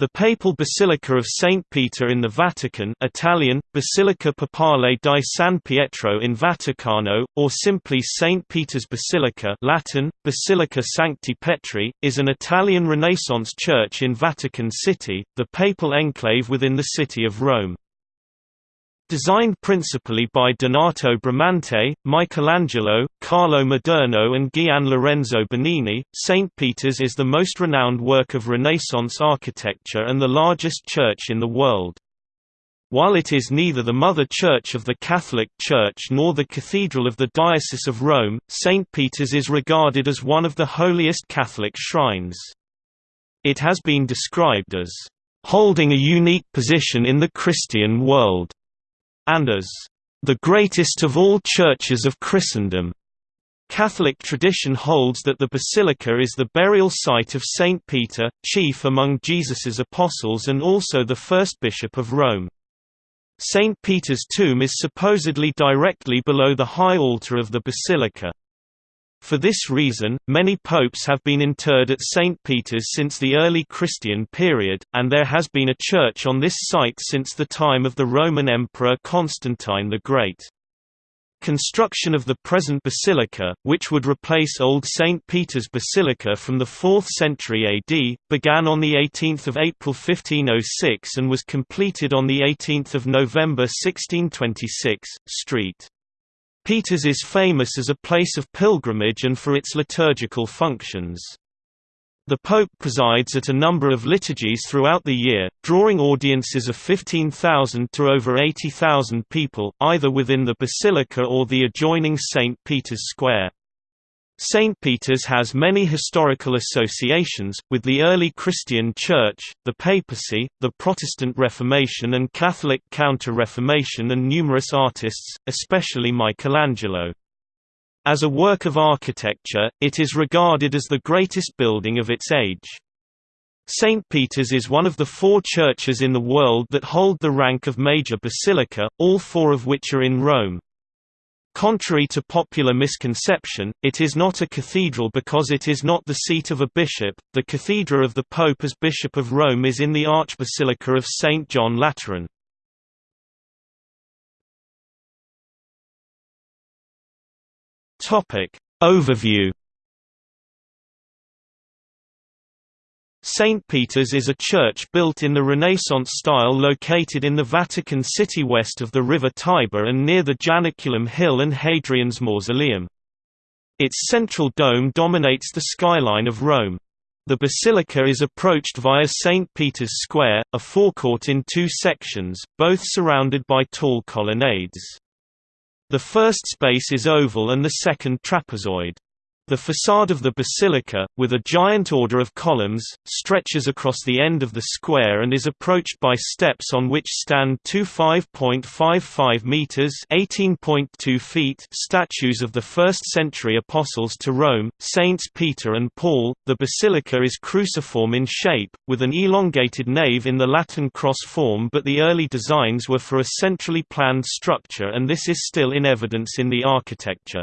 The Papal Basilica of St. Peter in the Vatican Italian, Basilica Papale di San Pietro in Vaticano, or simply St. Peter's Basilica Latin, Basilica Sancti Petri, is an Italian Renaissance church in Vatican City, the papal enclave within the city of Rome. Designed principally by Donato Bramante, Michelangelo, Carlo Maderno and Gian Lorenzo Bernini, St. Peter's is the most renowned work of Renaissance architecture and the largest church in the world. While it is neither the mother church of the Catholic Church nor the cathedral of the Diocese of Rome, St. Peter's is regarded as one of the holiest Catholic shrines. It has been described as, "...holding a unique position in the Christian world." And as the greatest of all churches of Christendom. Catholic tradition holds that the basilica is the burial site of Saint Peter, chief among Jesus's apostles and also the first bishop of Rome. Saint Peter's tomb is supposedly directly below the high altar of the basilica. For this reason, many popes have been interred at St. Peter's since the early Christian period, and there has been a church on this site since the time of the Roman Emperor Constantine the Great. Construction of the present basilica, which would replace Old St. Peter's Basilica from the 4th century AD, began on 18 April 1506 and was completed on 18 November 1626. Street Peters is famous as a place of pilgrimage and for its liturgical functions. The Pope presides at a number of liturgies throughout the year, drawing audiences of 15,000 to over 80,000 people, either within the basilica or the adjoining St. Peter's Square. St. Peter's has many historical associations, with the early Christian Church, the papacy, the Protestant Reformation and Catholic Counter-Reformation and numerous artists, especially Michelangelo. As a work of architecture, it is regarded as the greatest building of its age. St. Peter's is one of the four churches in the world that hold the rank of major basilica, all four of which are in Rome. Contrary to popular misconception, it is not a cathedral because it is not the seat of a bishop. The cathedra of the Pope as Bishop of Rome is in the Archbasilica of St. John Lateran. Topic Overview St. Peter's is a church built in the Renaissance style located in the Vatican City west of the river Tiber and near the Janiculum Hill and Hadrian's Mausoleum. Its central dome dominates the skyline of Rome. The basilica is approached via St. Peter's Square, a forecourt in two sections, both surrounded by tall colonnades. The first space is oval and the second trapezoid. The facade of the basilica, with a giant order of columns, stretches across the end of the square and is approached by steps on which stand two 5.55 meters (18.2 feet) statues of the first-century apostles to Rome, Saints Peter and Paul. The basilica is cruciform in shape, with an elongated nave in the Latin cross form, but the early designs were for a centrally planned structure, and this is still in evidence in the architecture.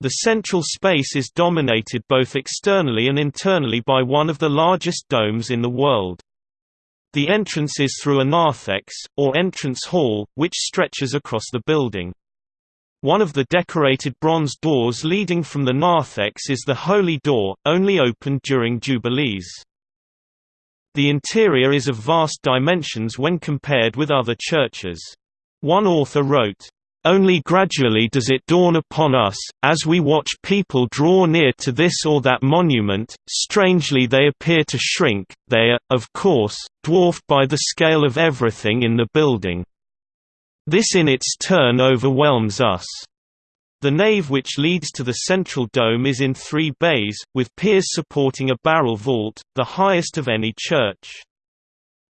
The central space is dominated both externally and internally by one of the largest domes in the world. The entrance is through a narthex, or entrance hall, which stretches across the building. One of the decorated bronze doors leading from the narthex is the Holy Door, only opened during Jubilees. The interior is of vast dimensions when compared with other churches. One author wrote, only gradually does it dawn upon us, as we watch people draw near to this or that monument, strangely they appear to shrink, they are, of course, dwarfed by the scale of everything in the building. This in its turn overwhelms us. The nave which leads to the central dome is in three bays, with piers supporting a barrel vault, the highest of any church.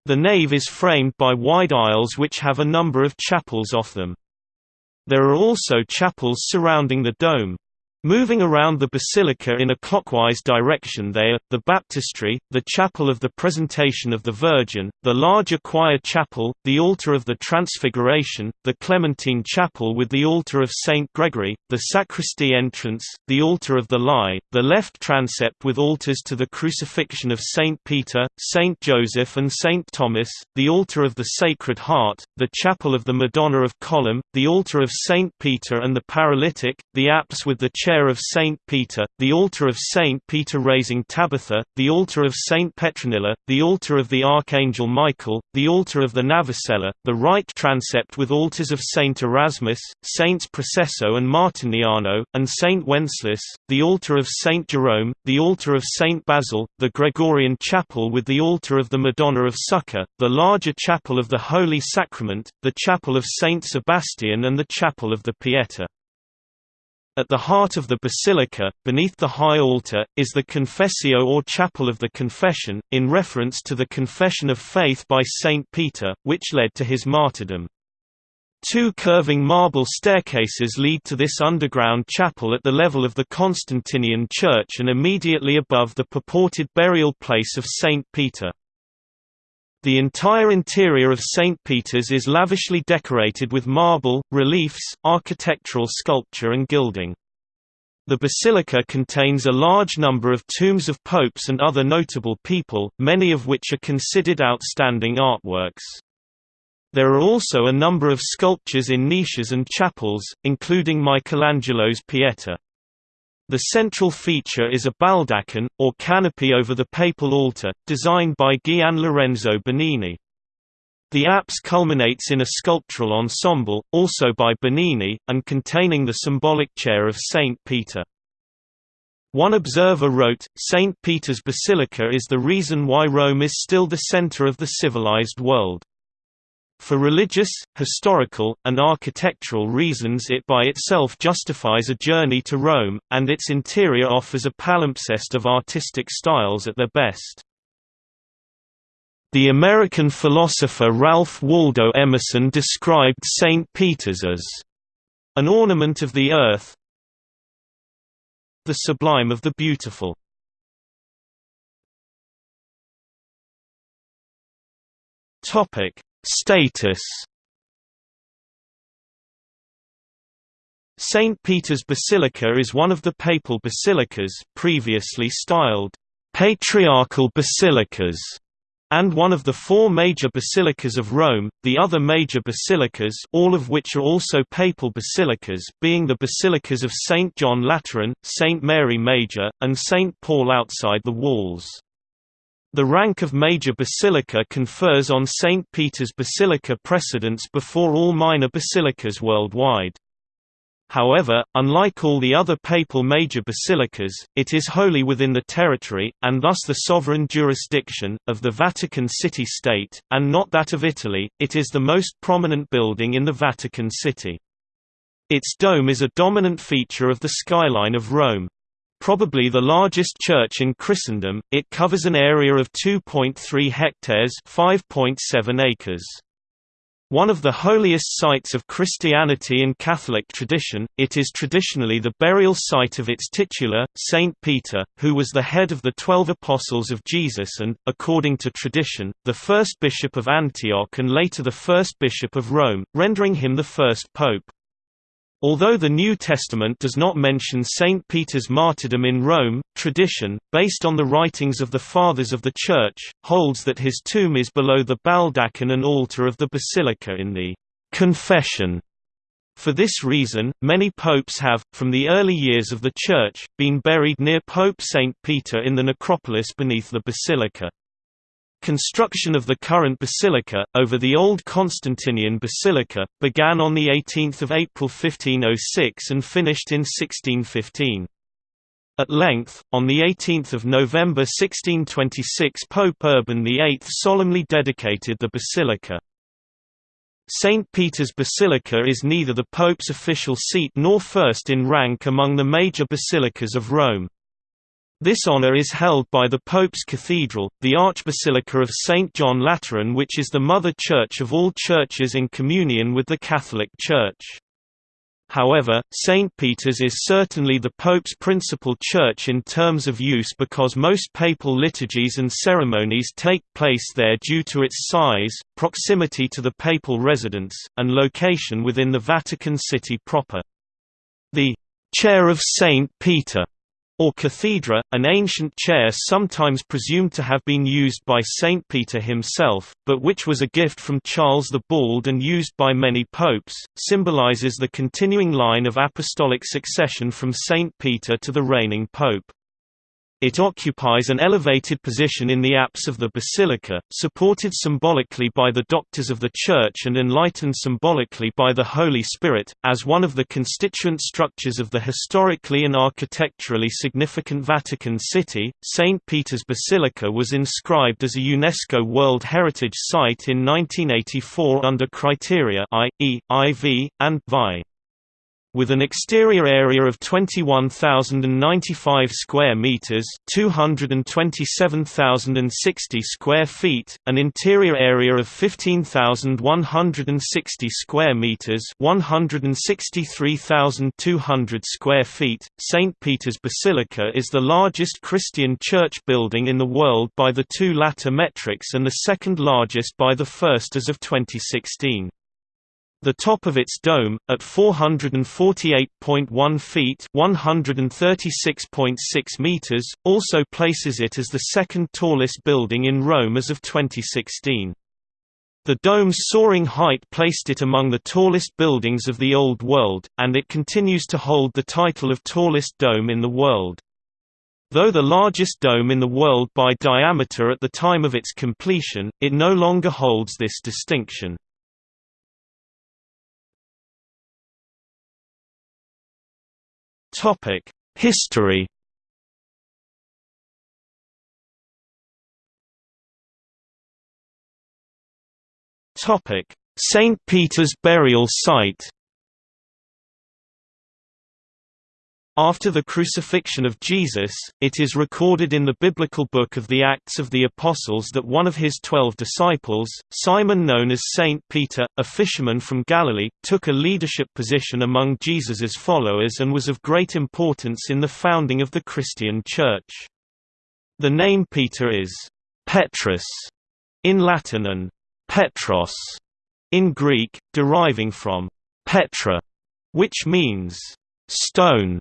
The nave is framed by wide aisles which have a number of chapels off them. There are also chapels surrounding the dome. Moving around the basilica in a clockwise direction they are, the baptistry, the chapel of the Presentation of the Virgin, the larger choir chapel, the altar of the Transfiguration, the Clementine chapel with the altar of St. Gregory, the sacristy entrance, the altar of the Lie, the left transept with altars to the crucifixion of St. Peter, St. Joseph and St. Thomas, the altar of the Sacred Heart, the chapel of the Madonna of Column, the altar of St. Peter and the Paralytic, the apse with the chair of St. Peter, the altar of St. Peter raising Tabitha, the altar of St. Petronilla, the altar of the Archangel Michael, the altar of the Navicella, the right transept with altars of St. Erasmus, Saints Processo and Martiniano, and St. Wenceslas, the altar of St. Jerome, the altar of St. Basil, the Gregorian chapel with the altar of the Madonna of Succor, the larger chapel of the Holy Sacrament, the chapel of St. Sebastian and the chapel of the Pieta. At the heart of the basilica, beneath the high altar, is the Confessio or Chapel of the Confession, in reference to the confession of faith by Saint Peter, which led to his martyrdom. Two curving marble staircases lead to this underground chapel at the level of the Constantinian church and immediately above the purported burial place of Saint Peter. The entire interior of St. Peter's is lavishly decorated with marble, reliefs, architectural sculpture and gilding. The basilica contains a large number of tombs of popes and other notable people, many of which are considered outstanding artworks. There are also a number of sculptures in niches and chapels, including Michelangelo's Pieta. The central feature is a baldachin, or canopy over the papal altar, designed by Gian Lorenzo Bernini. The apse culminates in a sculptural ensemble, also by Bernini, and containing the symbolic chair of Saint Peter. One observer wrote, St. Peter's Basilica is the reason why Rome is still the center of the civilized world. For religious, historical, and architectural reasons it by itself justifies a journey to Rome, and its interior offers a palimpsest of artistic styles at their best. The American philosopher Ralph Waldo Emerson described St. Peter's as an ornament of the earth, the sublime of the beautiful. Topic: Status St. Peter's Basilica is one of the papal basilicas previously styled patriarchal basilicas and one of the four major basilicas of Rome, the other major basilicas all of which are also papal basilicas being the basilicas of St. John Lateran, St. Mary Major, and St. Paul outside the walls. The rank of major basilica confers on St. Peter's Basilica precedence before all minor basilicas worldwide. However, unlike all the other papal major basilicas, it is wholly within the territory, and thus the sovereign jurisdiction, of the Vatican City-State, and not that of Italy. It is the most prominent building in the Vatican City. Its dome is a dominant feature of the skyline of Rome. Probably the largest church in Christendom, it covers an area of 2.3 hectares 5.7 acres. One of the holiest sites of Christianity and Catholic tradition, it is traditionally the burial site of its titular, Saint Peter, who was the head of the Twelve Apostles of Jesus and, according to tradition, the first bishop of Antioch and later the first bishop of Rome, rendering him the first pope. Although the New Testament does not mention St. Peter's martyrdom in Rome, tradition, based on the writings of the Fathers of the Church, holds that his tomb is below the baldachin and altar of the basilica in the «confession». For this reason, many popes have, from the early years of the Church, been buried near Pope St. Peter in the necropolis beneath the basilica. Construction of the current basilica, over the old Constantinian basilica, began on 18 April 1506 and finished in 1615. At length, on 18 November 1626 Pope Urban VIII solemnly dedicated the basilica. St. Peter's Basilica is neither the Pope's official seat nor first in rank among the major basilicas of Rome. This honor is held by the Pope's Cathedral, the Archbasilica of St. John Lateran which is the mother church of all churches in communion with the Catholic Church. However, St. Peter's is certainly the Pope's principal church in terms of use because most papal liturgies and ceremonies take place there due to its size, proximity to the papal residence, and location within the Vatican City proper. The «Chair of St. Peter» or cathedra, an ancient chair sometimes presumed to have been used by Saint Peter himself, but which was a gift from Charles the Bald and used by many popes, symbolizes the continuing line of apostolic succession from Saint Peter to the reigning pope. It occupies an elevated position in the apse of the basilica, supported symbolically by the doctors of the Church and enlightened symbolically by the Holy Spirit. As one of the constituent structures of the historically and architecturally significant Vatican City, St. Peter's Basilica was inscribed as a UNESCO World Heritage Site in 1984 under criteria I, E, IV, and VI with an exterior area of 21,095 square meters, 227,060 square feet, an interior area of 15,160 square meters, 163,200 square feet. St. Peter's Basilica is the largest Christian church building in the world by the two latter metrics and the second largest by the first as of 2016. The top of its dome, at 448.1 feet (136.6 meters), also places it as the second tallest building in Rome as of 2016. The dome's soaring height placed it among the tallest buildings of the Old World, and it continues to hold the title of tallest dome in the world. Though the largest dome in the world by diameter at the time of its completion, it no longer holds this distinction. Topic: History. Topic: St. Peter's burial site. After the crucifixion of Jesus, it is recorded in the biblical book of the Acts of the Apostles that one of his twelve disciples, Simon known as Saint Peter, a fisherman from Galilee, took a leadership position among Jesus's followers and was of great importance in the founding of the Christian Church. The name Peter is Petrus in Latin and Petros in Greek, deriving from Petra, which means stone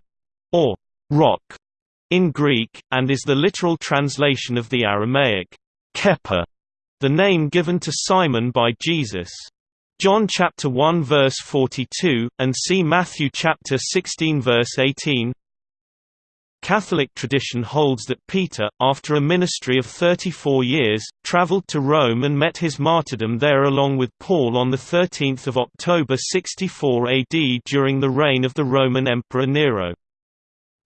or rock in Greek, and is the literal translation of the Aramaic Kepa, the name given to Simon by Jesus. John chapter 1 verse 42, and see Matthew chapter 16 verse 18. Catholic tradition holds that Peter, after a ministry of 34 years, travelled to Rome and met his martyrdom there along with Paul on 13 October 64 AD during the reign of the Roman Emperor Nero.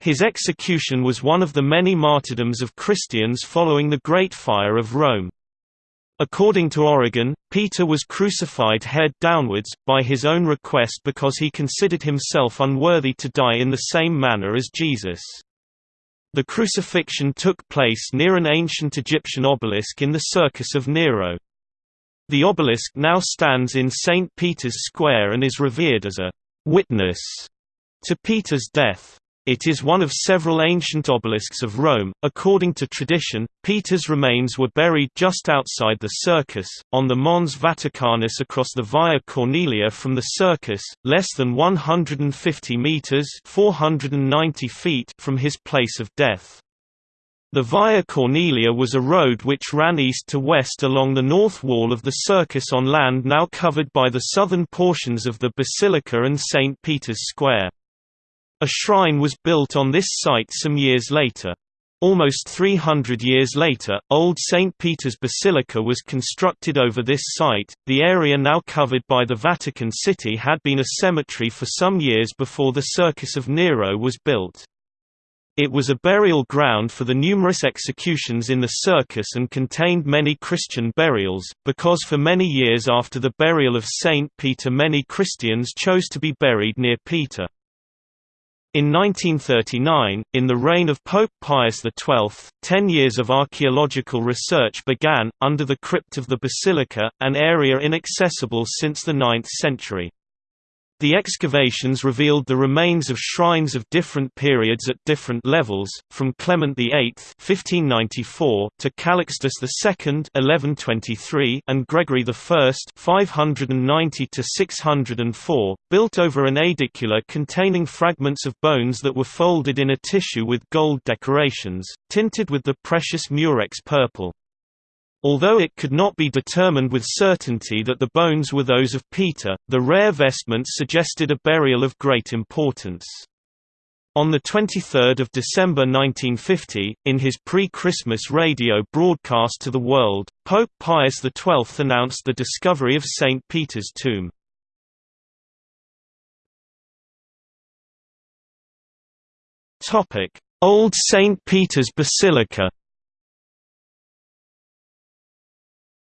His execution was one of the many martyrdoms of Christians following the Great Fire of Rome. According to Origen, Peter was crucified head downwards, by his own request because he considered himself unworthy to die in the same manner as Jesus. The crucifixion took place near an ancient Egyptian obelisk in the Circus of Nero. The obelisk now stands in St. Peter's Square and is revered as a «witness» to Peter's death. It is one of several ancient obelisks of Rome. According to tradition, Peter's remains were buried just outside the circus, on the Mons Vaticanus across the Via Cornelia from the circus, less than 150 meters (490 feet) from his place of death. The Via Cornelia was a road which ran east to west along the north wall of the circus on land now covered by the southern portions of the Basilica and St. Peter's Square. A shrine was built on this site some years later. Almost 300 years later, Old St. Peter's Basilica was constructed over this site. The area now covered by the Vatican City had been a cemetery for some years before the Circus of Nero was built. It was a burial ground for the numerous executions in the circus and contained many Christian burials, because for many years after the burial of Saint Peter many Christians chose to be buried near Peter. In 1939, in the reign of Pope Pius XII, ten years of archaeological research began, under the crypt of the basilica, an area inaccessible since the 9th century. The excavations revealed the remains of shrines of different periods at different levels, from Clement VIII (1594) to Calixtus II (1123) and Gregory I (590 to 604), built over an aedicula containing fragments of bones that were folded in a tissue with gold decorations, tinted with the precious murex purple. Although it could not be determined with certainty that the bones were those of Peter, the rare vestments suggested a burial of great importance. On 23 December 1950, in his pre-Christmas radio broadcast to the world, Pope Pius XII announced the discovery of St. Peter's tomb. Old St. Peter's Basilica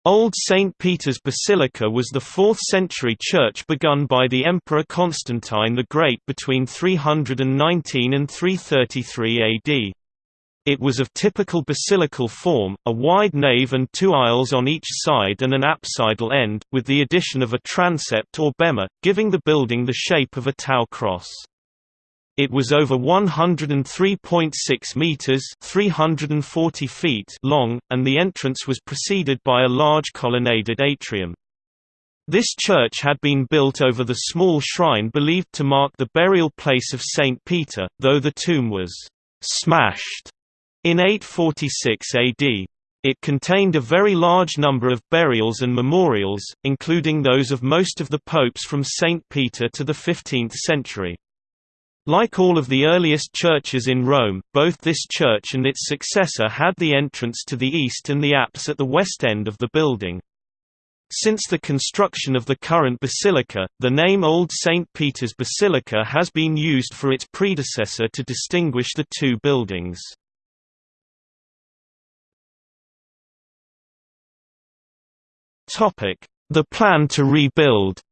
Old St. Peter's Basilica was the 4th-century church begun by the Emperor Constantine the Great between 319 and 333 AD. It was of typical basilical form, a wide nave and two aisles on each side and an apsidal end, with the addition of a transept or bema, giving the building the shape of a tau cross. It was over 103.6 meters (340 feet) long, and the entrance was preceded by a large colonnaded atrium. This church had been built over the small shrine believed to mark the burial place of Saint Peter, though the tomb was smashed in 846 AD. It contained a very large number of burials and memorials, including those of most of the popes from St. Peter to the 15th century. Like all of the earliest churches in Rome, both this church and its successor had the entrance to the east and the apse at the west end of the building. Since the construction of the current basilica, the name Old St. Peter's Basilica has been used for its predecessor to distinguish the two buildings. The plan to rebuild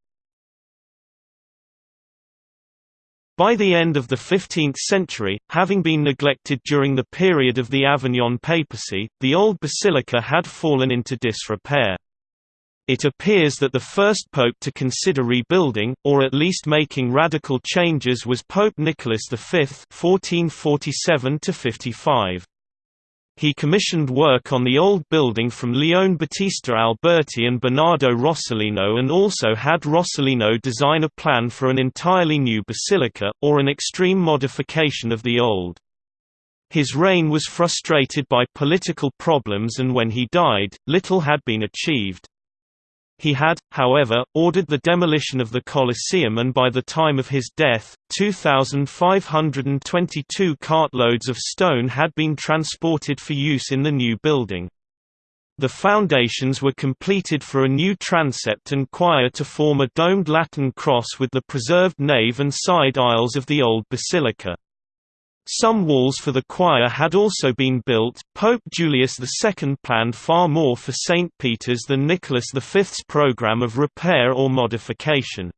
By the end of the 15th century, having been neglected during the period of the Avignon papacy, the old basilica had fallen into disrepair. It appears that the first pope to consider rebuilding, or at least making radical changes was Pope Nicholas V 1447 -55. He commissioned work on the old building from Leone Battista Alberti and Bernardo Rossellino and also had Rossellino design a plan for an entirely new basilica, or an extreme modification of the old. His reign was frustrated by political problems and when he died, little had been achieved. He had, however, ordered the demolition of the Colosseum and by the time of his death, 2,522 cartloads of stone had been transported for use in the new building. The foundations were completed for a new transept and choir to form a domed Latin cross with the preserved nave and side aisles of the old basilica. Some walls for the choir had also been built. Pope Julius II planned far more for St. Peter's than Nicholas V's program of repair or modification.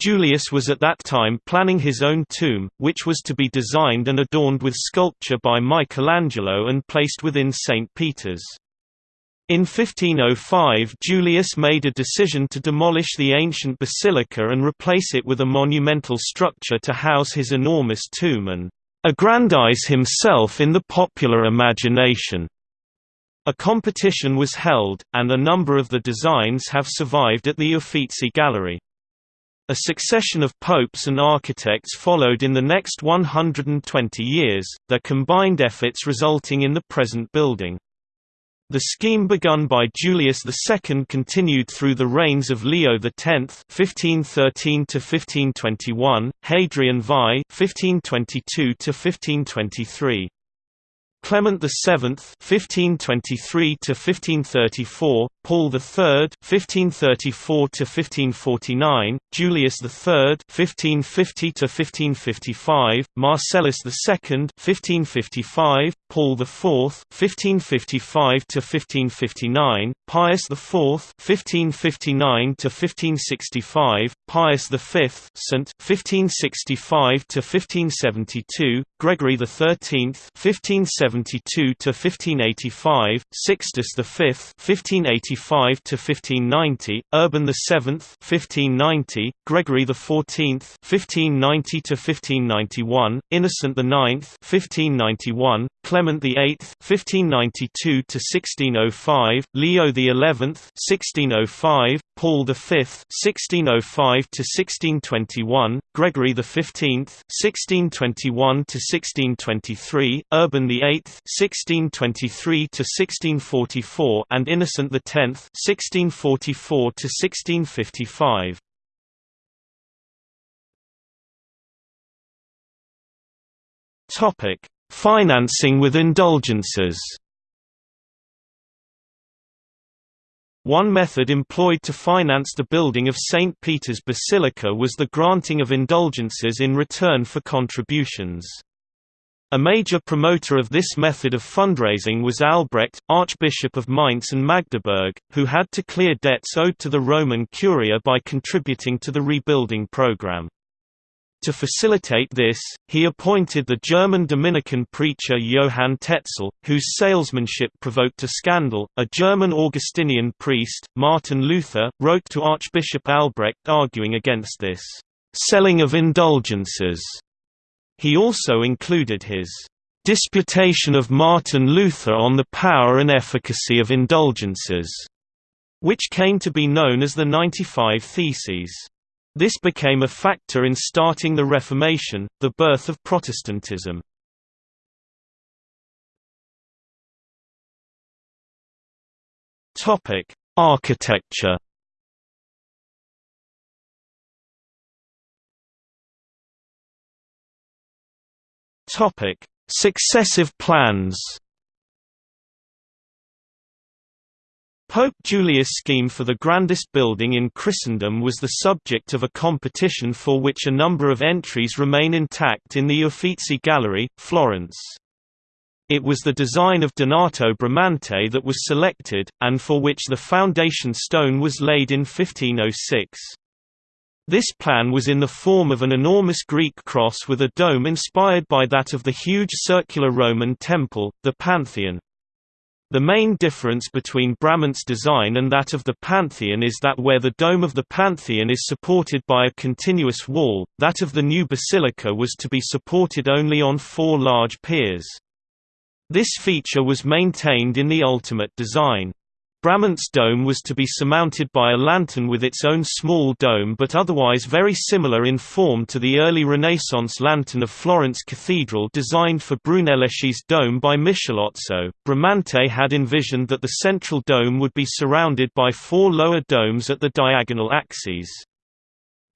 Julius was at that time planning his own tomb, which was to be designed and adorned with sculpture by Michelangelo and placed within St. Peter's. In 1505 Julius made a decision to demolish the ancient basilica and replace it with a monumental structure to house his enormous tomb and aggrandize himself in the popular imagination. A competition was held, and a number of the designs have survived at the Uffizi Gallery. A succession of popes and architects followed in the next 120 years, their combined efforts resulting in the present building. The scheme begun by Julius II continued through the reigns of Leo X (1513–1521), Hadrian VI (1522–1523). Clement VII (1523–1534), Paul III (1534–1549), Julius III (1550–1555), Marcellus II (1555), Paul IV (1555–1559), Pius IV (1559–1565), Pius V St. (1565–1572), Gregory XIII (1570 1572 to 1585, Sixtus V (1585 to 1590), Urban VII (1590), Gregory XIV (1590 to 1591), Innocent IX (1591), Clement VIII (1592 to 1605), Leo XI (1605), Paul V (1605 to 1621), Gregory XV (1621 to 1623), Urban VIII (1623 to 1644), and Innocent X (1644 to 1655). Topic: Financing with indulgences. One method employed to finance the building of St. Peter's Basilica was the granting of indulgences in return for contributions. A major promoter of this method of fundraising was Albrecht, Archbishop of Mainz and Magdeburg, who had to clear debts owed to the Roman Curia by contributing to the rebuilding program. To facilitate this, he appointed the German Dominican preacher Johann Tetzel, whose salesmanship provoked a scandal. A German Augustinian priest, Martin Luther, wrote to Archbishop Albrecht arguing against this selling of indulgences. He also included his Disputation of Martin Luther on the Power and Efficacy of Indulgences, which came to be known as the 95 Theses. This became a factor in starting the Reformation, the birth of Protestantism. Topic: Architecture. Topic: Successive plans. Pope Julius' scheme for the grandest building in Christendom was the subject of a competition for which a number of entries remain intact in the Uffizi Gallery, Florence. It was the design of Donato Bramante that was selected, and for which the foundation stone was laid in 1506. This plan was in the form of an enormous Greek cross with a dome inspired by that of the huge circular Roman temple, the Pantheon. The main difference between Bramante's design and that of the Pantheon is that where the dome of the Pantheon is supported by a continuous wall, that of the new basilica was to be supported only on four large piers. This feature was maintained in the ultimate design. Bramante's dome was to be surmounted by a lantern with its own small dome but otherwise very similar in form to the early Renaissance lantern of Florence Cathedral designed for Brunelleschi's dome by Michelozzo. Bramante had envisioned that the central dome would be surrounded by four lower domes at the diagonal axes.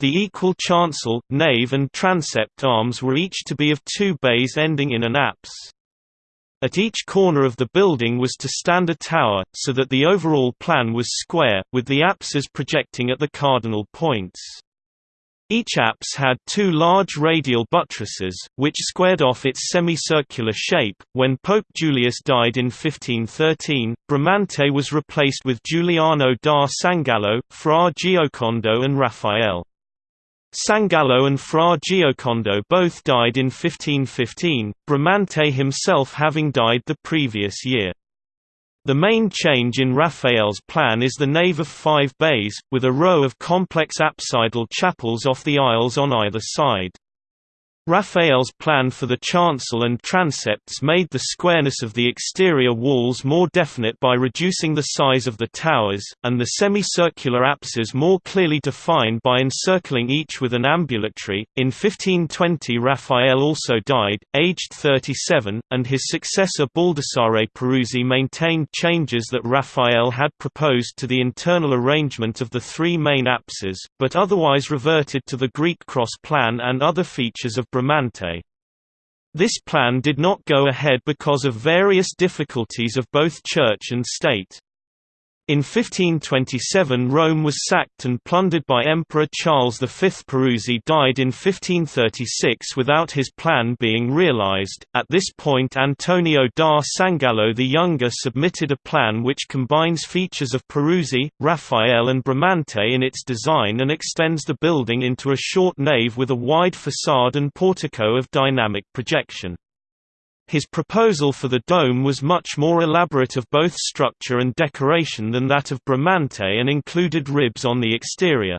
The equal chancel, nave and transept arms were each to be of two bays ending in an apse. At each corner of the building was to stand a tower, so that the overall plan was square, with the apses projecting at the cardinal points. Each apse had two large radial buttresses, which squared off its semicircular shape. When Pope Julius died in 1513, Bramante was replaced with Giuliano da Sangallo, Fra Giocondo, and Raphael. Sangallo and Fra Giocondo both died in 1515, Bramante himself having died the previous year. The main change in Raphael's plan is the nave of five bays, with a row of complex apsidal chapels off the aisles on either side. Raphael's plan for the chancel and transepts made the squareness of the exterior walls more definite by reducing the size of the towers, and the semicircular apses more clearly defined by encircling each with an ambulatory. In 1520 Raphael also died, aged 37, and his successor Baldassare Peruzzi maintained changes that Raphael had proposed to the internal arrangement of the three main apses, but otherwise reverted to the Greek cross plan and other features of Bramante. This plan did not go ahead because of various difficulties of both church and state. In 1527 Rome was sacked and plundered by Emperor Charles V. Peruzzi died in 1536 without his plan being realized. At this point Antonio da Sangallo the Younger submitted a plan which combines features of Peruzzi, Raphael and Bramante in its design and extends the building into a short nave with a wide facade and portico of dynamic projection. His proposal for the dome was much more elaborate of both structure and decoration than that of Bramante and included ribs on the exterior.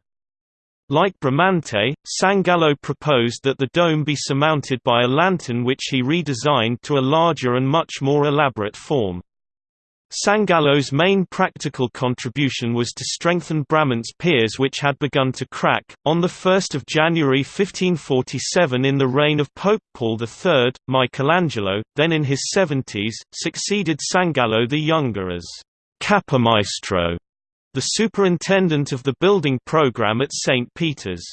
Like Bramante, Sangallo proposed that the dome be surmounted by a lantern which he redesigned to a larger and much more elaborate form. Sangallo's main practical contribution was to strengthen Bramante's piers which had begun to crack. On 1 January 1547 in the reign of Pope Paul III, Michelangelo, then in his seventies, succeeded Sangallo the Younger as «capomaestro», the superintendent of the building program at St. Peter's.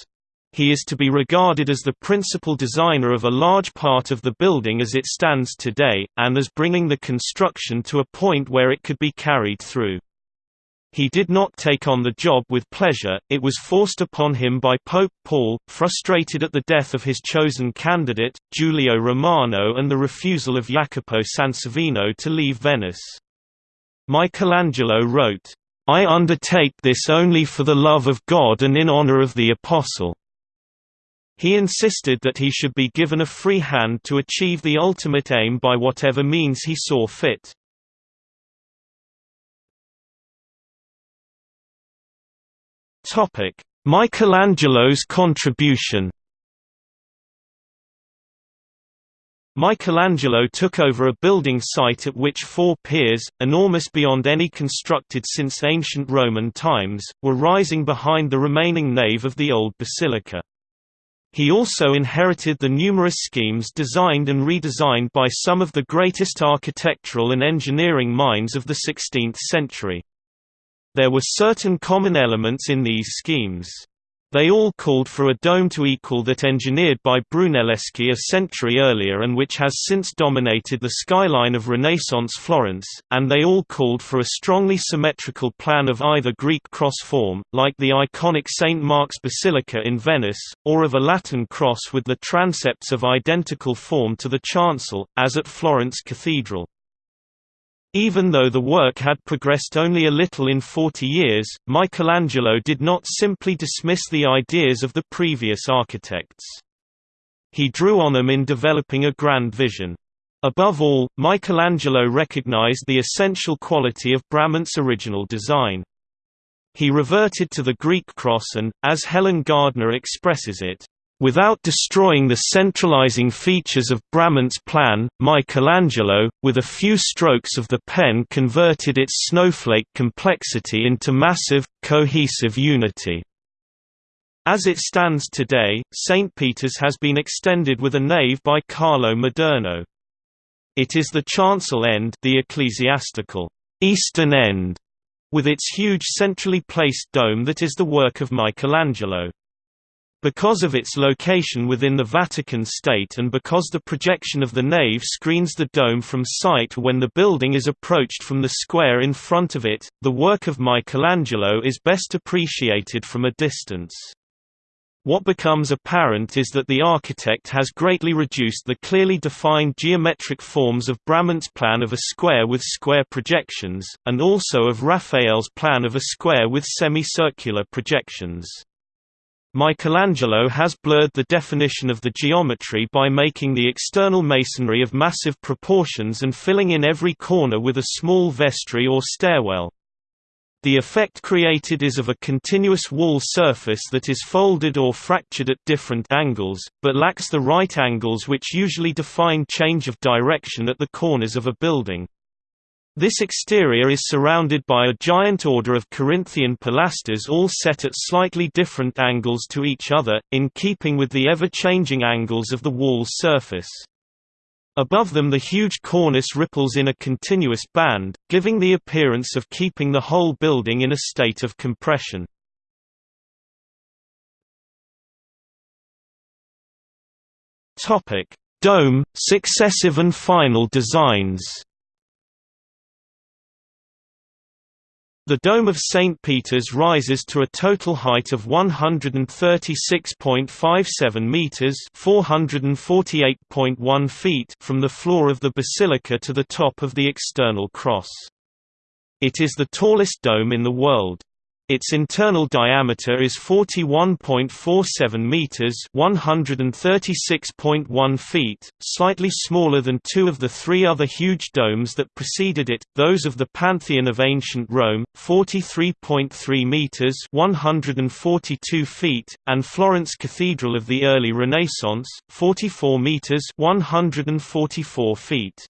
He is to be regarded as the principal designer of a large part of the building as it stands today, and as bringing the construction to a point where it could be carried through. He did not take on the job with pleasure, it was forced upon him by Pope Paul, frustrated at the death of his chosen candidate, Giulio Romano and the refusal of Jacopo Sansovino to leave Venice. Michelangelo wrote, I undertake this only for the love of God and in honor of the Apostle. He insisted that he should be given a free hand to achieve the ultimate aim by whatever means he saw fit. Michelangelo's contribution Michelangelo took over a building site at which four piers, enormous beyond any constructed since ancient Roman times, were rising behind the remaining nave of the old basilica. He also inherited the numerous schemes designed and redesigned by some of the greatest architectural and engineering minds of the 16th century. There were certain common elements in these schemes. They all called for a dome to equal that engineered by Brunelleschi a century earlier and which has since dominated the skyline of Renaissance Florence, and they all called for a strongly symmetrical plan of either Greek cross form, like the iconic St. Mark's Basilica in Venice, or of a Latin cross with the transepts of identical form to the chancel, as at Florence Cathedral. Even though the work had progressed only a little in 40 years, Michelangelo did not simply dismiss the ideas of the previous architects. He drew on them in developing a grand vision. Above all, Michelangelo recognized the essential quality of Bramante's original design. He reverted to the Greek cross and, as Helen Gardner expresses it, Without destroying the centralizing features of Bramante's plan, Michelangelo, with a few strokes of the pen converted its snowflake complexity into massive, cohesive unity. As it stands today, St. Peter's has been extended with a nave by Carlo Maderno. It is the chancel end the ecclesiastical eastern end, with its huge centrally placed dome that is the work of Michelangelo. Because of its location within the Vatican State and because the projection of the nave screens the dome from sight when the building is approached from the square in front of it, the work of Michelangelo is best appreciated from a distance. What becomes apparent is that the architect has greatly reduced the clearly defined geometric forms of Bramante's plan of a square with square projections, and also of Raphael's plan of a square with semicircular projections. Michelangelo has blurred the definition of the geometry by making the external masonry of massive proportions and filling in every corner with a small vestry or stairwell. The effect created is of a continuous wall surface that is folded or fractured at different angles, but lacks the right angles which usually define change of direction at the corners of a building. This exterior is surrounded by a giant order of Corinthian pilasters all set at slightly different angles to each other, in keeping with the ever-changing angles of the wall's surface. Above them the huge cornice ripples in a continuous band, giving the appearance of keeping the whole building in a state of compression. Dome, successive and final designs The Dome of St. Peter's rises to a total height of 136.57 meters (448.1 feet) from the floor of the basilica to the top of the external cross. It is the tallest dome in the world. Its internal diameter is 41.47 meters, 136.1 feet, slightly smaller than two of the three other huge domes that preceded it, those of the Pantheon of ancient Rome, 43.3 meters, 142 feet, and Florence Cathedral of the early Renaissance, 44 meters, 144 feet.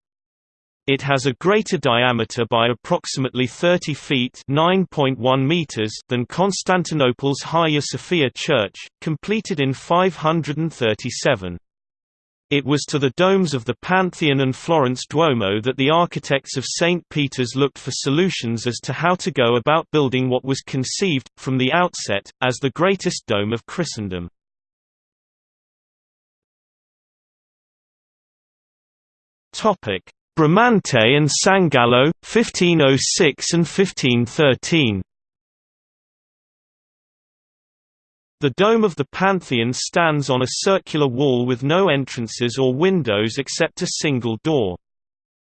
It has a greater diameter by approximately 30 feet (9.1 meters) than Constantinople's Hagia Sophia Church, completed in 537. It was to the domes of the Pantheon and Florence Duomo that the architects of St. Peter's looked for solutions as to how to go about building what was conceived, from the outset, as the greatest dome of Christendom. Topic Bramante and Sangallo, 1506 and 1513. The dome of the Pantheon stands on a circular wall with no entrances or windows except a single door.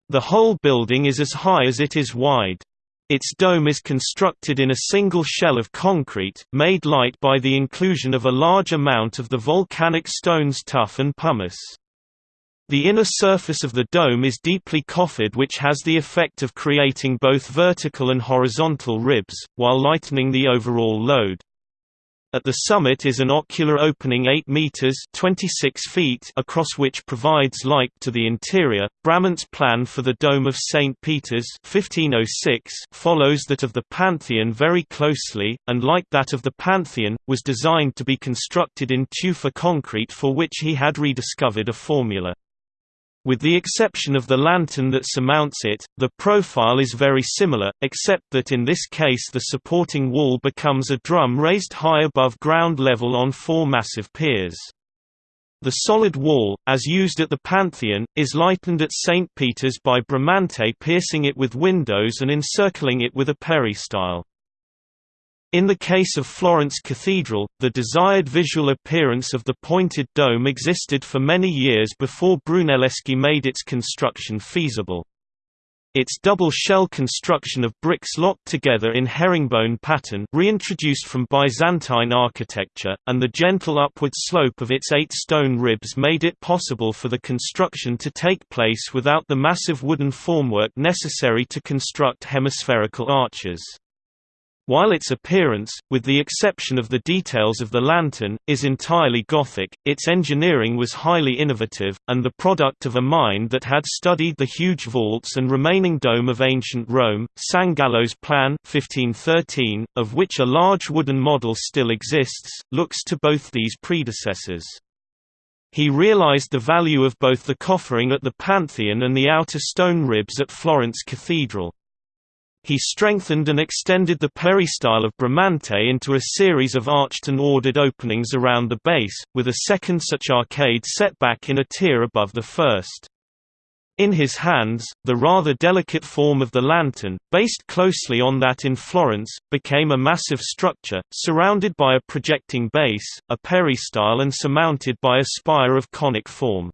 The whole building is as high as it is wide. Its dome is constructed in a single shell of concrete, made light by the inclusion of a large amount of the volcanic stones tuff and pumice. The inner surface of the dome is deeply coffered which has the effect of creating both vertical and horizontal ribs, while lightening the overall load. At the summit is an ocular opening 8 meters (26 feet) across which provides light to the interior. Bramante's plan for the dome of St Peter's 1506 follows that of the Pantheon very closely, and like that of the Pantheon, was designed to be constructed in tufa concrete for which he had rediscovered a formula. With the exception of the lantern that surmounts it, the profile is very similar, except that in this case the supporting wall becomes a drum raised high above ground level on four massive piers. The solid wall, as used at the Pantheon, is lightened at St. Peter's by Bramante piercing it with windows and encircling it with a peristyle. In the case of Florence Cathedral, the desired visual appearance of the pointed dome existed for many years before Brunelleschi made its construction feasible. Its double shell construction of bricks locked together in herringbone pattern reintroduced from Byzantine architecture, and the gentle upward slope of its eight stone ribs made it possible for the construction to take place without the massive wooden formwork necessary to construct hemispherical arches. While its appearance, with the exception of the details of the lantern, is entirely Gothic, its engineering was highly innovative, and the product of a mind that had studied the huge vaults and remaining dome of ancient Rome. Sangallo's plan 1513, of which a large wooden model still exists, looks to both these predecessors. He realized the value of both the coffering at the Pantheon and the outer stone ribs at Florence Cathedral. He strengthened and extended the peristyle of Bramante into a series of arched and ordered openings around the base, with a second such arcade set back in a tier above the first. In his hands, the rather delicate form of the lantern, based closely on that in Florence, became a massive structure, surrounded by a projecting base, a peristyle and surmounted by a spire of conic form.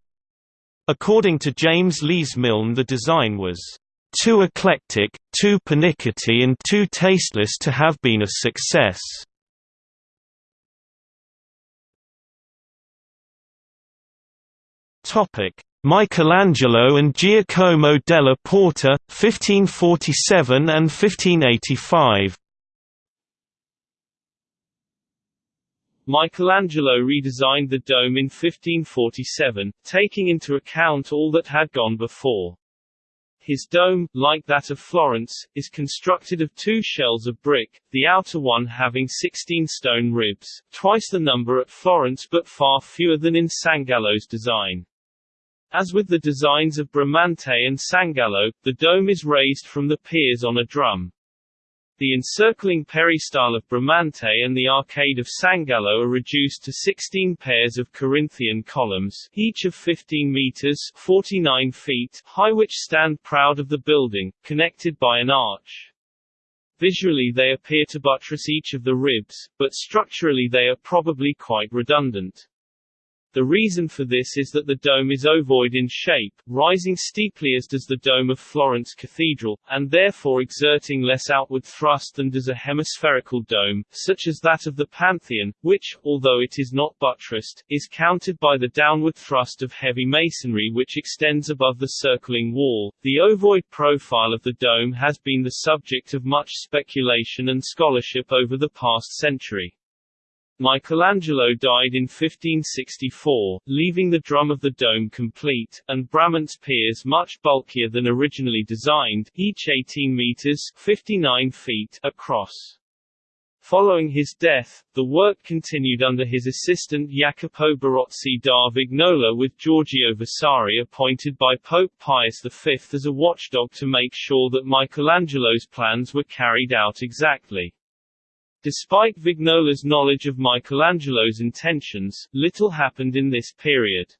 According to James Lees Milne the design was too eclectic, too pernickety and too tasteless to have been a success. Michelangelo and Giacomo della Porta, 1547 and 1585 Michelangelo redesigned the dome in 1547, taking into account all that had gone before. His dome, like that of Florence, is constructed of two shells of brick, the outer one having 16 stone ribs, twice the number at Florence but far fewer than in Sangallo's design. As with the designs of Bramante and Sangallo, the dome is raised from the piers on a drum. The encircling peristyle of Bramante and the arcade of Sangallo are reduced to 16 pairs of Corinthian columns, each of 15 meters 49 feet high which stand proud of the building, connected by an arch. Visually they appear to buttress each of the ribs, but structurally they are probably quite redundant. The reason for this is that the dome is ovoid in shape, rising steeply as does the dome of Florence Cathedral, and therefore exerting less outward thrust than does a hemispherical dome, such as that of the Pantheon, which, although it is not buttressed, is countered by the downward thrust of heavy masonry which extends above the circling wall. The ovoid profile of the dome has been the subject of much speculation and scholarship over the past century. Michelangelo died in 1564, leaving the drum of the dome complete, and Bramante's piers much bulkier than originally designed, each 18 meters 59 feet across. Following his death, the work continued under his assistant Jacopo Barozzi da Vignola with Giorgio Vasari appointed by Pope Pius V as a watchdog to make sure that Michelangelo's plans were carried out exactly. Despite Vignola's knowledge of Michelangelo's intentions, little happened in this period.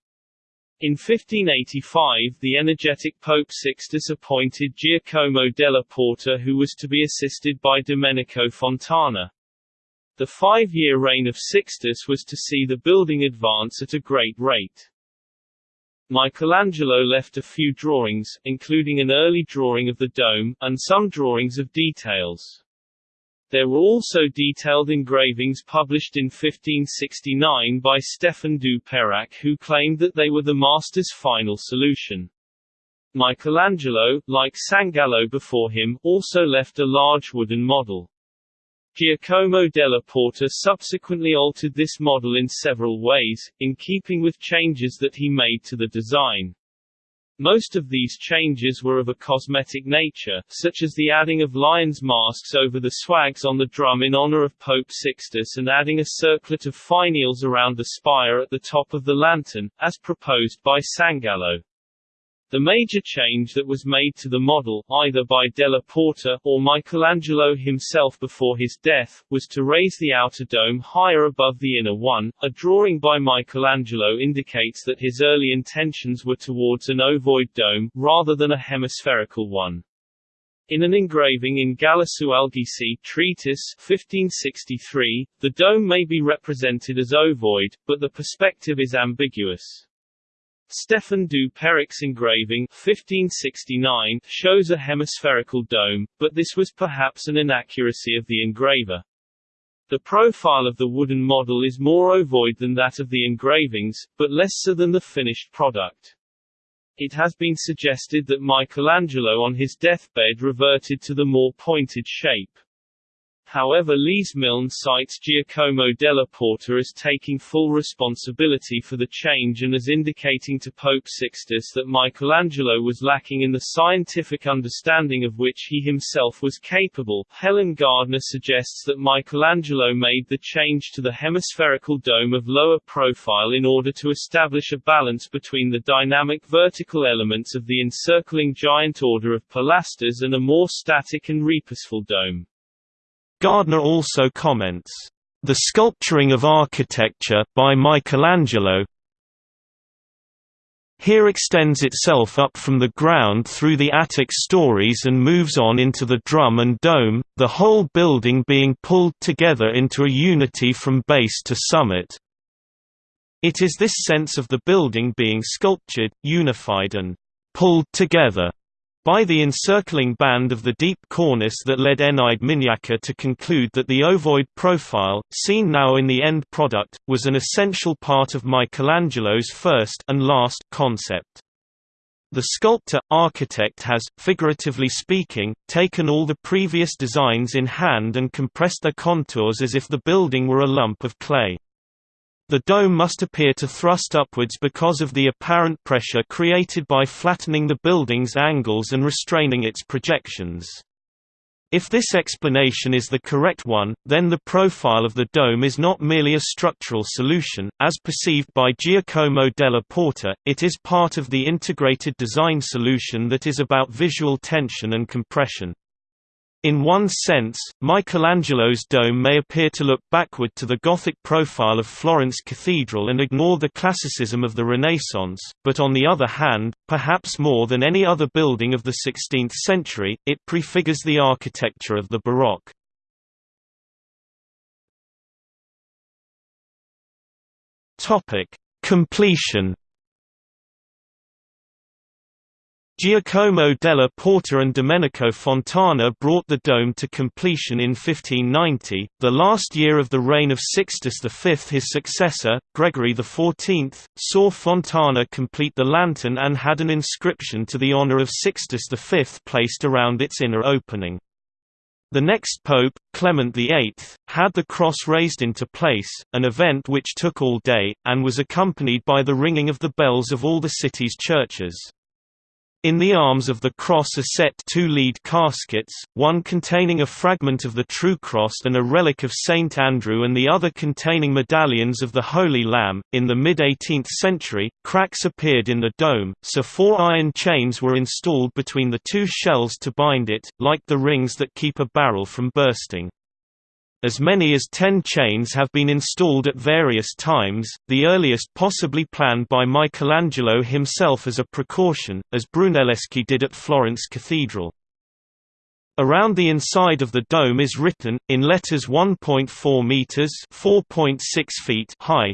In 1585 the energetic Pope Sixtus appointed Giacomo della Porta who was to be assisted by Domenico Fontana. The five-year reign of Sixtus was to see the building advance at a great rate. Michelangelo left a few drawings, including an early drawing of the dome, and some drawings of details. There were also detailed engravings published in 1569 by Stefan du Perrac who claimed that they were the master's final solution. Michelangelo, like Sangallo before him, also left a large wooden model. Giacomo della Porta subsequently altered this model in several ways, in keeping with changes that he made to the design. Most of these changes were of a cosmetic nature, such as the adding of lions' masks over the swags on the drum in honor of Pope Sixtus and adding a circlet of finials around the spire at the top of the lantern, as proposed by Sangallo. The major change that was made to the model, either by Della Porta, or Michelangelo himself before his death, was to raise the outer dome higher above the inner one. A drawing by Michelangelo indicates that his early intentions were towards an ovoid dome, rather than a hemispherical one. In an engraving in Galasso Alghisi Treatise 1563, the dome may be represented as ovoid, but the perspective is ambiguous. Stefan du Perrac's engraving 1569 shows a hemispherical dome, but this was perhaps an inaccuracy of the engraver. The profile of the wooden model is more ovoid than that of the engravings, but less so than the finished product. It has been suggested that Michelangelo on his deathbed reverted to the more pointed shape. However Lees Milne cites Giacomo della Porta as taking full responsibility for the change and as indicating to Pope Sixtus that Michelangelo was lacking in the scientific understanding of which he himself was capable. Helen Gardner suggests that Michelangelo made the change to the hemispherical dome of lower profile in order to establish a balance between the dynamic vertical elements of the encircling giant order of pilasters and a more static and repourseful dome. Gardner also comments, "...the sculpturing of architecture by Michelangelo here extends itself up from the ground through the attic stories and moves on into the drum and dome, the whole building being pulled together into a unity from base to summit. It is this sense of the building being sculptured, unified and pulled together by the encircling band of the deep cornice that led Eneide Mignacca to conclude that the ovoid profile, seen now in the end product, was an essential part of Michelangelo's first and last concept. The sculptor-architect has, figuratively speaking, taken all the previous designs in hand and compressed their contours as if the building were a lump of clay. The dome must appear to thrust upwards because of the apparent pressure created by flattening the building's angles and restraining its projections. If this explanation is the correct one, then the profile of the dome is not merely a structural solution, as perceived by Giacomo della Porta, it is part of the integrated design solution that is about visual tension and compression. In one sense, Michelangelo's dome may appear to look backward to the Gothic profile of Florence Cathedral and ignore the classicism of the Renaissance, but on the other hand, perhaps more than any other building of the 16th century, it prefigures the architecture of the Baroque. Completion Giacomo della Porta and Domenico Fontana brought the dome to completion in 1590, the last year of the reign of Sixtus V. His successor, Gregory XIV, saw Fontana complete the lantern and had an inscription to the honor of Sixtus V placed around its inner opening. The next pope, Clement VIII, had the cross raised into place, an event which took all day, and was accompanied by the ringing of the bells of all the city's churches. In the arms of the cross are set two lead caskets, one containing a fragment of the true cross and a relic of Saint Andrew and the other containing medallions of the Holy Lamb. In the mid-18th century, cracks appeared in the dome, so four iron chains were installed between the two shells to bind it, like the rings that keep a barrel from bursting. As many as ten chains have been installed at various times, the earliest possibly planned by Michelangelo himself as a precaution, as Brunelleschi did at Florence Cathedral. Around the inside of the dome is written, in letters 1.4 meters (4.6 feet) high,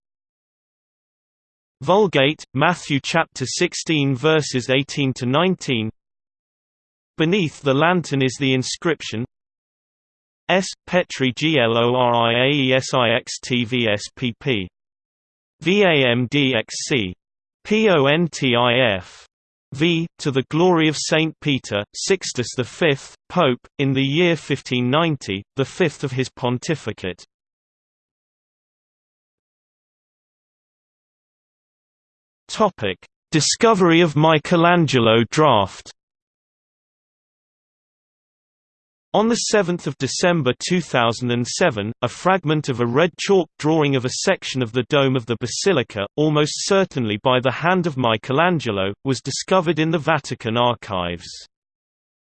Vulgate, Matthew chapter 16 verses 18 to 19. Beneath the lantern is the inscription S. Petri Gloriaesixtvspp. VAMDXC. PONTIF. V. To the glory of Saint Peter, Sixtus V, Pope, in the year 1590, the fifth of his pontificate. Topic: Discovery of Michelangelo draft. On 7 December 2007, a fragment of a red chalk drawing of a section of the dome of the basilica, almost certainly by the hand of Michelangelo, was discovered in the Vatican archives.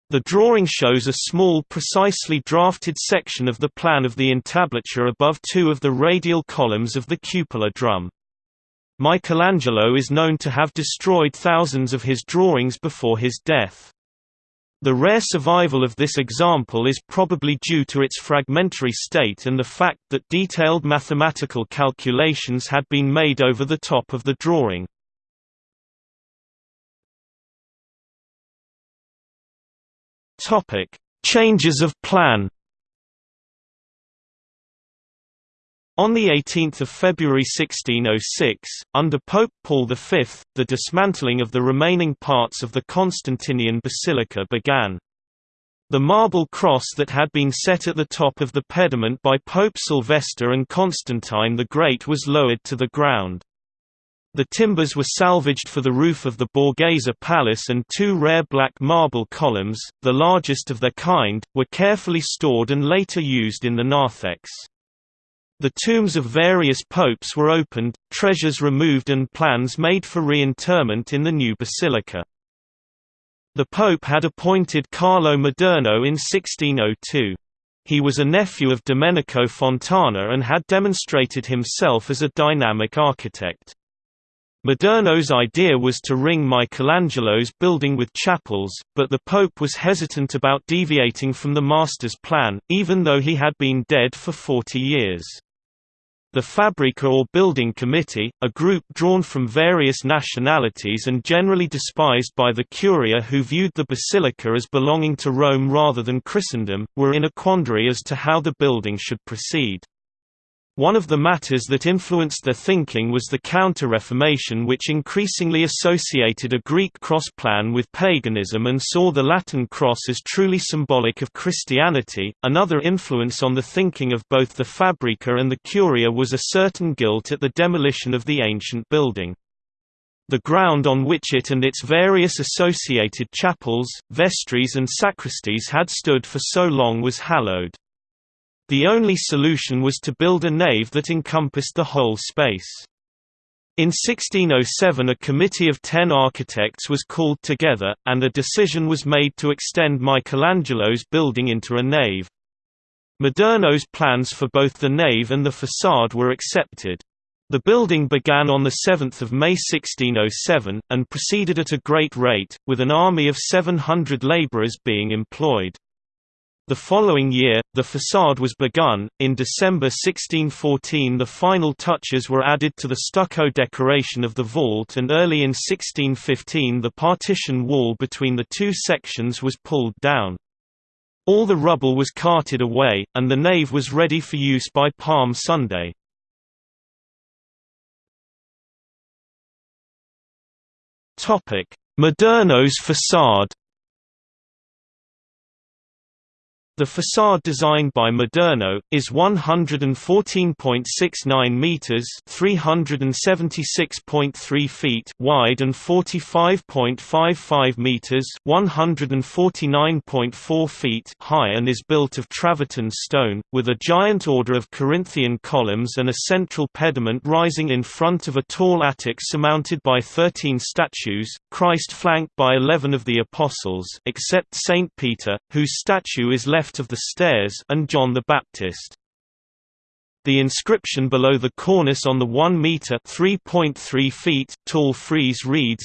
The drawing shows a small precisely drafted section of the plan of the entablature above two of the radial columns of the cupola drum. Michelangelo is known to have destroyed thousands of his drawings before his death. The rare survival of this example is probably due to its fragmentary state and the fact that detailed mathematical calculations had been made over the top of the drawing. Changes of plan On 18 February 1606, under Pope Paul V, the dismantling of the remaining parts of the Constantinian basilica began. The marble cross that had been set at the top of the pediment by Pope Sylvester and Constantine the Great was lowered to the ground. The timbers were salvaged for the roof of the Borghese Palace and two rare black marble columns, the largest of their kind, were carefully stored and later used in the narthex. The tombs of various popes were opened, treasures removed and plans made for reinterment in the new basilica. The pope had appointed Carlo Maderno in 1602. He was a nephew of Domenico Fontana and had demonstrated himself as a dynamic architect. Maderno's idea was to ring Michelangelo's building with chapels, but the Pope was hesitant about deviating from the master's plan, even though he had been dead for 40 years. The Fabrica or Building Committee, a group drawn from various nationalities and generally despised by the Curia who viewed the basilica as belonging to Rome rather than Christendom, were in a quandary as to how the building should proceed. One of the matters that influenced their thinking was the Counter-Reformation which increasingly associated a Greek cross plan with paganism and saw the Latin cross as truly symbolic of Christianity. Another influence on the thinking of both the Fabrica and the Curia was a certain guilt at the demolition of the ancient building. The ground on which it and its various associated chapels, vestries and sacristies had stood for so long was hallowed. The only solution was to build a nave that encompassed the whole space. In 1607 a committee of ten architects was called together, and a decision was made to extend Michelangelo's building into a nave. Maderno's plans for both the nave and the façade were accepted. The building began on 7 May 1607, and proceeded at a great rate, with an army of 700 labourers being employed. The following year, the facade was begun. In December 1614, the final touches were added to the stucco decoration of the vault, and early in 1615, the partition wall between the two sections was pulled down. All the rubble was carted away, and the nave was ready for use by Palm Sunday. Maderno's facade The facade designed by Maderno is 114.69 meters (376.3 feet) wide and 45.55 meters (149.4 feet) high and is built of travertine stone, with a giant order of Corinthian columns and a central pediment rising in front of a tall attic surmounted by 13 statues, Christ flanked by 11 of the apostles except Saint Peter, whose statue is left left of the stairs and John the Baptist. The inscription below the cornice on the 1 meter (3.3 feet) tall frieze reads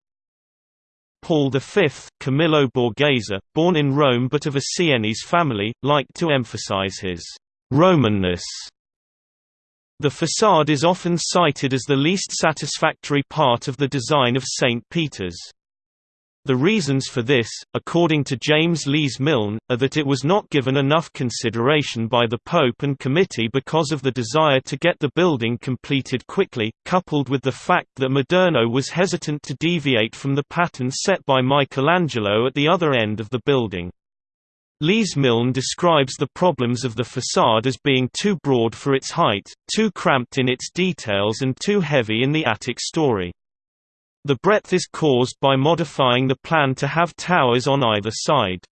Paul V, Camillo Borghese, born in Rome but of a Sienese family, liked to emphasize his Romanness. The facade is often cited as the least satisfactory part of the design of St. Peter's. The reasons for this, according to James Lees Milne, are that it was not given enough consideration by the Pope and committee because of the desire to get the building completed quickly, coupled with the fact that Maderno was hesitant to deviate from the pattern set by Michelangelo at the other end of the building. Lees Milne describes the problems of the facade as being too broad for its height, too cramped in its details and too heavy in the attic story. The breadth is caused by modifying the plan to have towers on either side.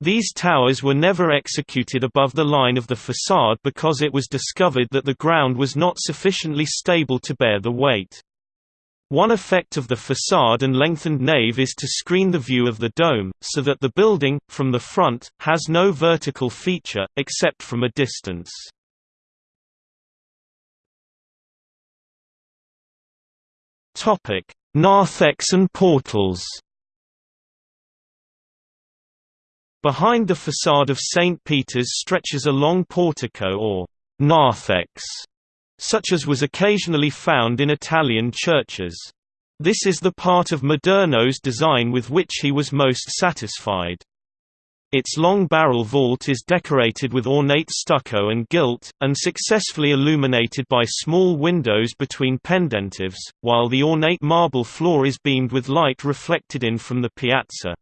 These towers were never executed above the line of the facade because it was discovered that the ground was not sufficiently stable to bear the weight. One effect of the facade and lengthened nave is to screen the view of the dome, so that the building, from the front, has no vertical feature, except from a distance. Topic: Narthex and portals. Behind the facade of St. Peter's stretches a long portico or narthex, such as was occasionally found in Italian churches. This is the part of Maderno's design with which he was most satisfied. Its long barrel vault is decorated with ornate stucco and gilt, and successfully illuminated by small windows between pendentives, while the ornate marble floor is beamed with light reflected in from the piazza.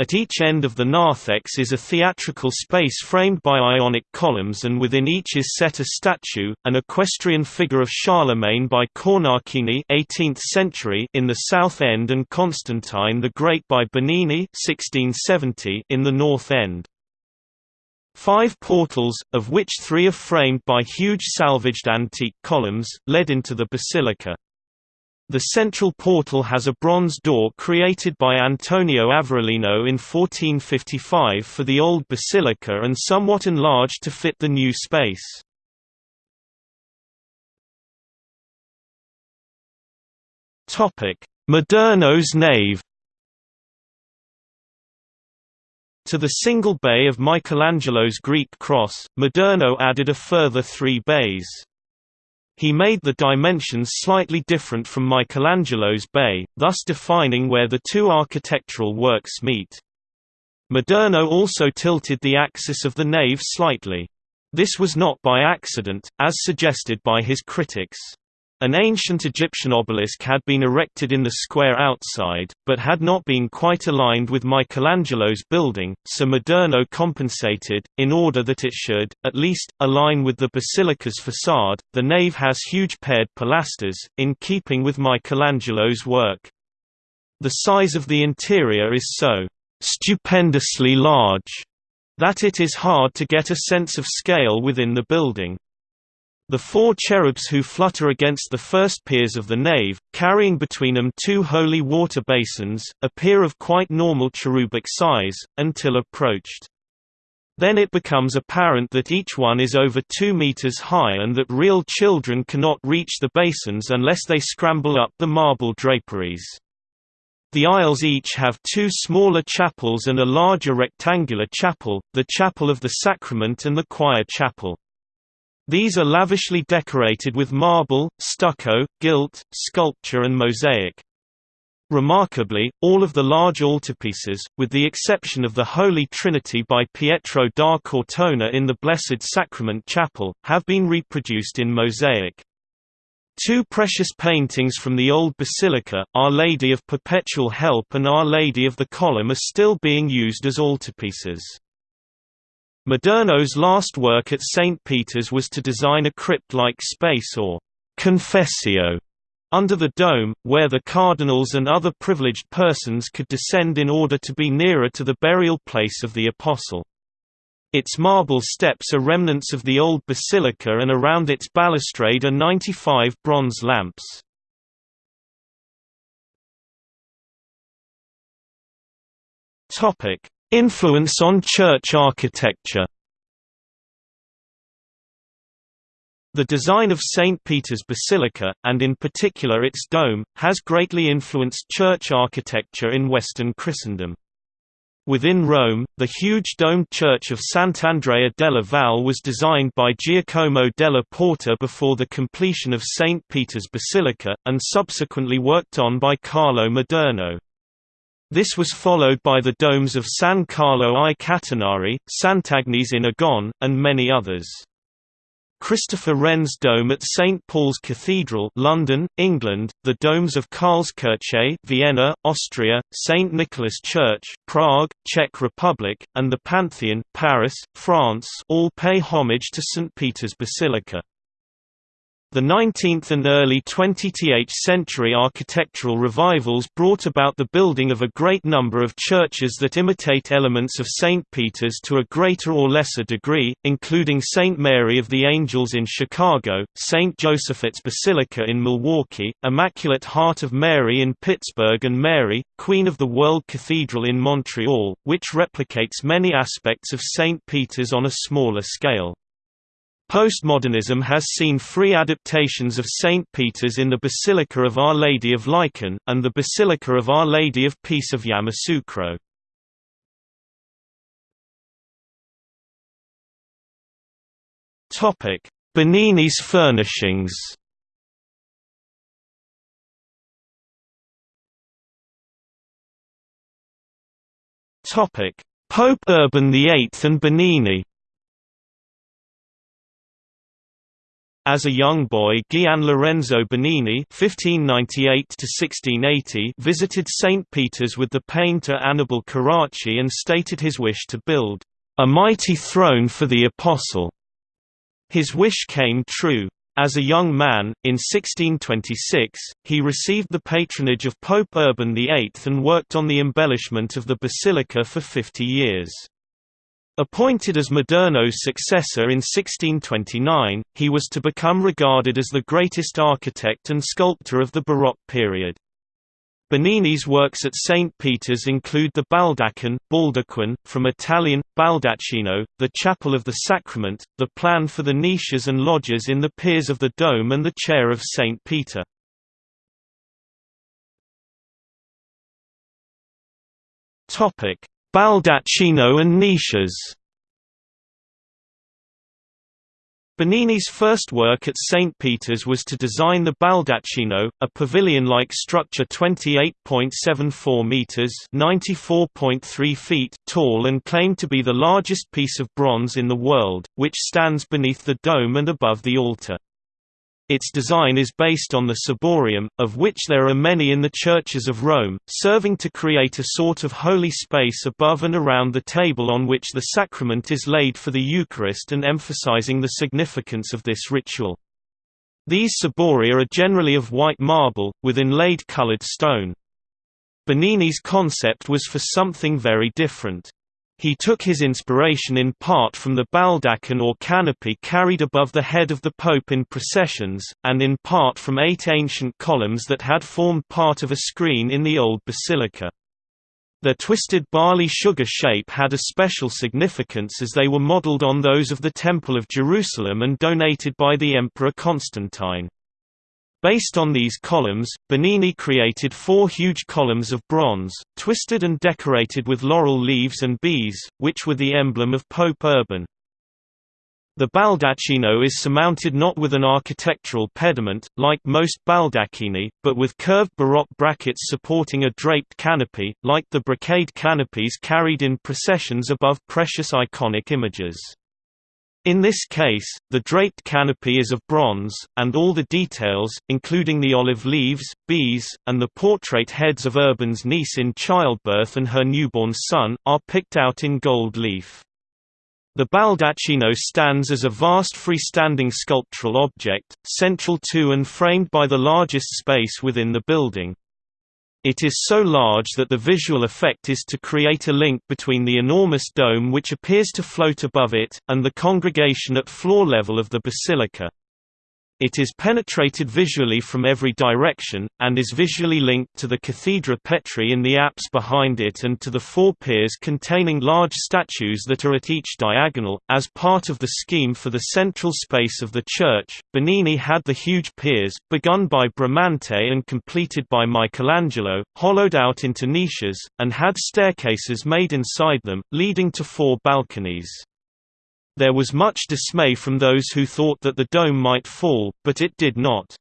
At each end of the narthex is a theatrical space framed by ionic columns and within each is set a statue, an equestrian figure of Charlemagne by Cornacchini 18th century in the south end and Constantine the Great by Bernini 1670 in the north end. Five portals, of which three are framed by huge salvaged antique columns, led into the basilica. The central portal has a bronze door created by Antonio Averellino in 1455 for the old basilica and somewhat enlarged to fit the new space. Maderno's nave To the single bay of Michelangelo's Greek cross, Maderno added a further three bays. He made the dimensions slightly different from Michelangelo's bay, thus defining where the two architectural works meet. Maderno also tilted the axis of the nave slightly. This was not by accident, as suggested by his critics. An ancient Egyptian obelisk had been erected in the square outside, but had not been quite aligned with Michelangelo's building, so Maderno compensated, in order that it should, at least, align with the basilica's facade. The nave has huge paired pilasters, in keeping with Michelangelo's work. The size of the interior is so stupendously large that it is hard to get a sense of scale within the building. The four cherubs who flutter against the first piers of the nave, carrying between them two holy water basins, appear of quite normal cherubic size, until approached. Then it becomes apparent that each one is over 2 meters high and that real children cannot reach the basins unless they scramble up the marble draperies. The aisles each have two smaller chapels and a larger rectangular chapel, the Chapel of the Sacrament and the Choir Chapel. These are lavishly decorated with marble, stucco, gilt, sculpture and mosaic. Remarkably, all of the large altarpieces, with the exception of the Holy Trinity by Pietro da Cortona in the Blessed Sacrament Chapel, have been reproduced in mosaic. Two precious paintings from the old basilica, Our Lady of Perpetual Help and Our Lady of the Column are still being used as altarpieces. Maderno's last work at St. Peter's was to design a crypt-like space or confessio under the dome, where the cardinals and other privileged persons could descend in order to be nearer to the burial place of the apostle. Its marble steps are remnants of the old basilica and around its balustrade are 95 bronze lamps. Influence on church architecture The design of St. Peter's Basilica, and in particular its dome, has greatly influenced church architecture in Western Christendom. Within Rome, the huge domed church of Sant'Andrea della Valle was designed by Giacomo della Porta before the completion of St. Peter's Basilica, and subsequently worked on by Carlo Maderno. This was followed by the domes of San Carlo ai Catinari, Sant'Agnes in Agon, and many others. Christopher Wren's dome at St Paul's Cathedral, London, England, the domes of Karlskirche, Vienna, Austria, St Nicholas Church, Prague, Czech Republic, and the Pantheon, Paris, France, all pay homage to St Peter's Basilica. The 19th and early 20th century architectural revivals brought about the building of a great number of churches that imitate elements of St. Peter's to a greater or lesser degree, including St. Mary of the Angels in Chicago, St. Joseph's Basilica in Milwaukee, Immaculate Heart of Mary in Pittsburgh and Mary, Queen of the World Cathedral in Montreal, which replicates many aspects of St. Peter's on a smaller scale. Postmodernism has seen free adaptations of St. Peter's in the Basilica of Our Lady of Licheń, and the Basilica of Our Lady of Peace of Yamoussoukro. Bernini's furnishings Pope Urban VIII and Bernini As a young boy Gian Lorenzo (1598–1680) visited St. Peter's with the painter Annibale Carracci and stated his wish to build a mighty throne for the apostle. His wish came true. As a young man, in 1626, he received the patronage of Pope Urban VIII and worked on the embellishment of the basilica for 50 years. Appointed as Maderno's successor in 1629, he was to become regarded as the greatest architect and sculptor of the Baroque period. Bernini's works at St. Peter's include the Baldachin Baldaquin, from Italian, Baldacchino, the Chapel of the Sacrament, the plan for the niches and lodges in the piers of the dome and the Chair of St. Peter. Baldacchino and niches Bernini's first work at St. Peter's was to design the Baldacchino, a pavilion-like structure 28.74 metres (94.3 feet) tall and claimed to be the largest piece of bronze in the world, which stands beneath the dome and above the altar. Its design is based on the ciborium, of which there are many in the churches of Rome, serving to create a sort of holy space above and around the table on which the sacrament is laid for the Eucharist and emphasizing the significance of this ritual. These ciboria are generally of white marble, with inlaid colored stone. Bernini's concept was for something very different. He took his inspiration in part from the baldachin or canopy carried above the head of the Pope in processions, and in part from eight ancient columns that had formed part of a screen in the old basilica. Their twisted barley sugar shape had a special significance as they were modeled on those of the Temple of Jerusalem and donated by the Emperor Constantine. Based on these columns, Bernini created four huge columns of bronze, twisted and decorated with laurel leaves and bees, which were the emblem of Pope Urban. The baldacchino is surmounted not with an architectural pediment, like most baldacchini, but with curved baroque brackets supporting a draped canopy, like the brocade canopies carried in processions above precious iconic images. In this case, the draped canopy is of bronze, and all the details, including the olive leaves, bees, and the portrait heads of Urban's niece in childbirth and her newborn son, are picked out in gold leaf. The baldacchino stands as a vast freestanding sculptural object, central to and framed by the largest space within the building. It is so large that the visual effect is to create a link between the enormous dome which appears to float above it, and the congregation at floor level of the basilica. It is penetrated visually from every direction, and is visually linked to the Cathedra Petri in the apse behind it and to the four piers containing large statues that are at each diagonal. As part of the scheme for the central space of the church, Bernini had the huge piers, begun by Bramante and completed by Michelangelo, hollowed out into niches, and had staircases made inside them, leading to four balconies. There was much dismay from those who thought that the dome might fall, but it did not.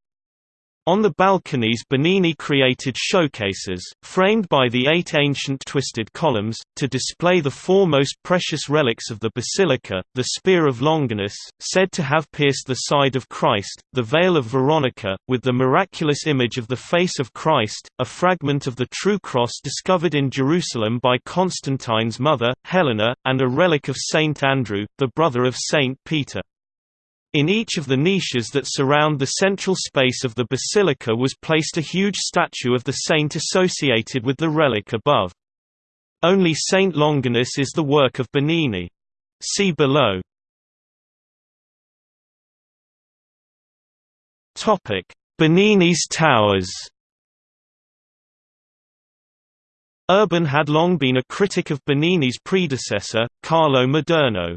On the balconies Bernini created showcases, framed by the eight ancient twisted columns, to display the four most precious relics of the basilica, the spear of Longinus, said to have pierced the side of Christ, the veil of Veronica, with the miraculous image of the face of Christ, a fragment of the true cross discovered in Jerusalem by Constantine's mother, Helena, and a relic of Saint Andrew, the brother of Saint Peter. In each of the niches that surround the central space of the basilica was placed a huge statue of the saint associated with the relic above. Only Saint Longinus is the work of Bernini. See below. Bernini's towers Urban had long been a critic of Bernini's predecessor, Carlo Maderno.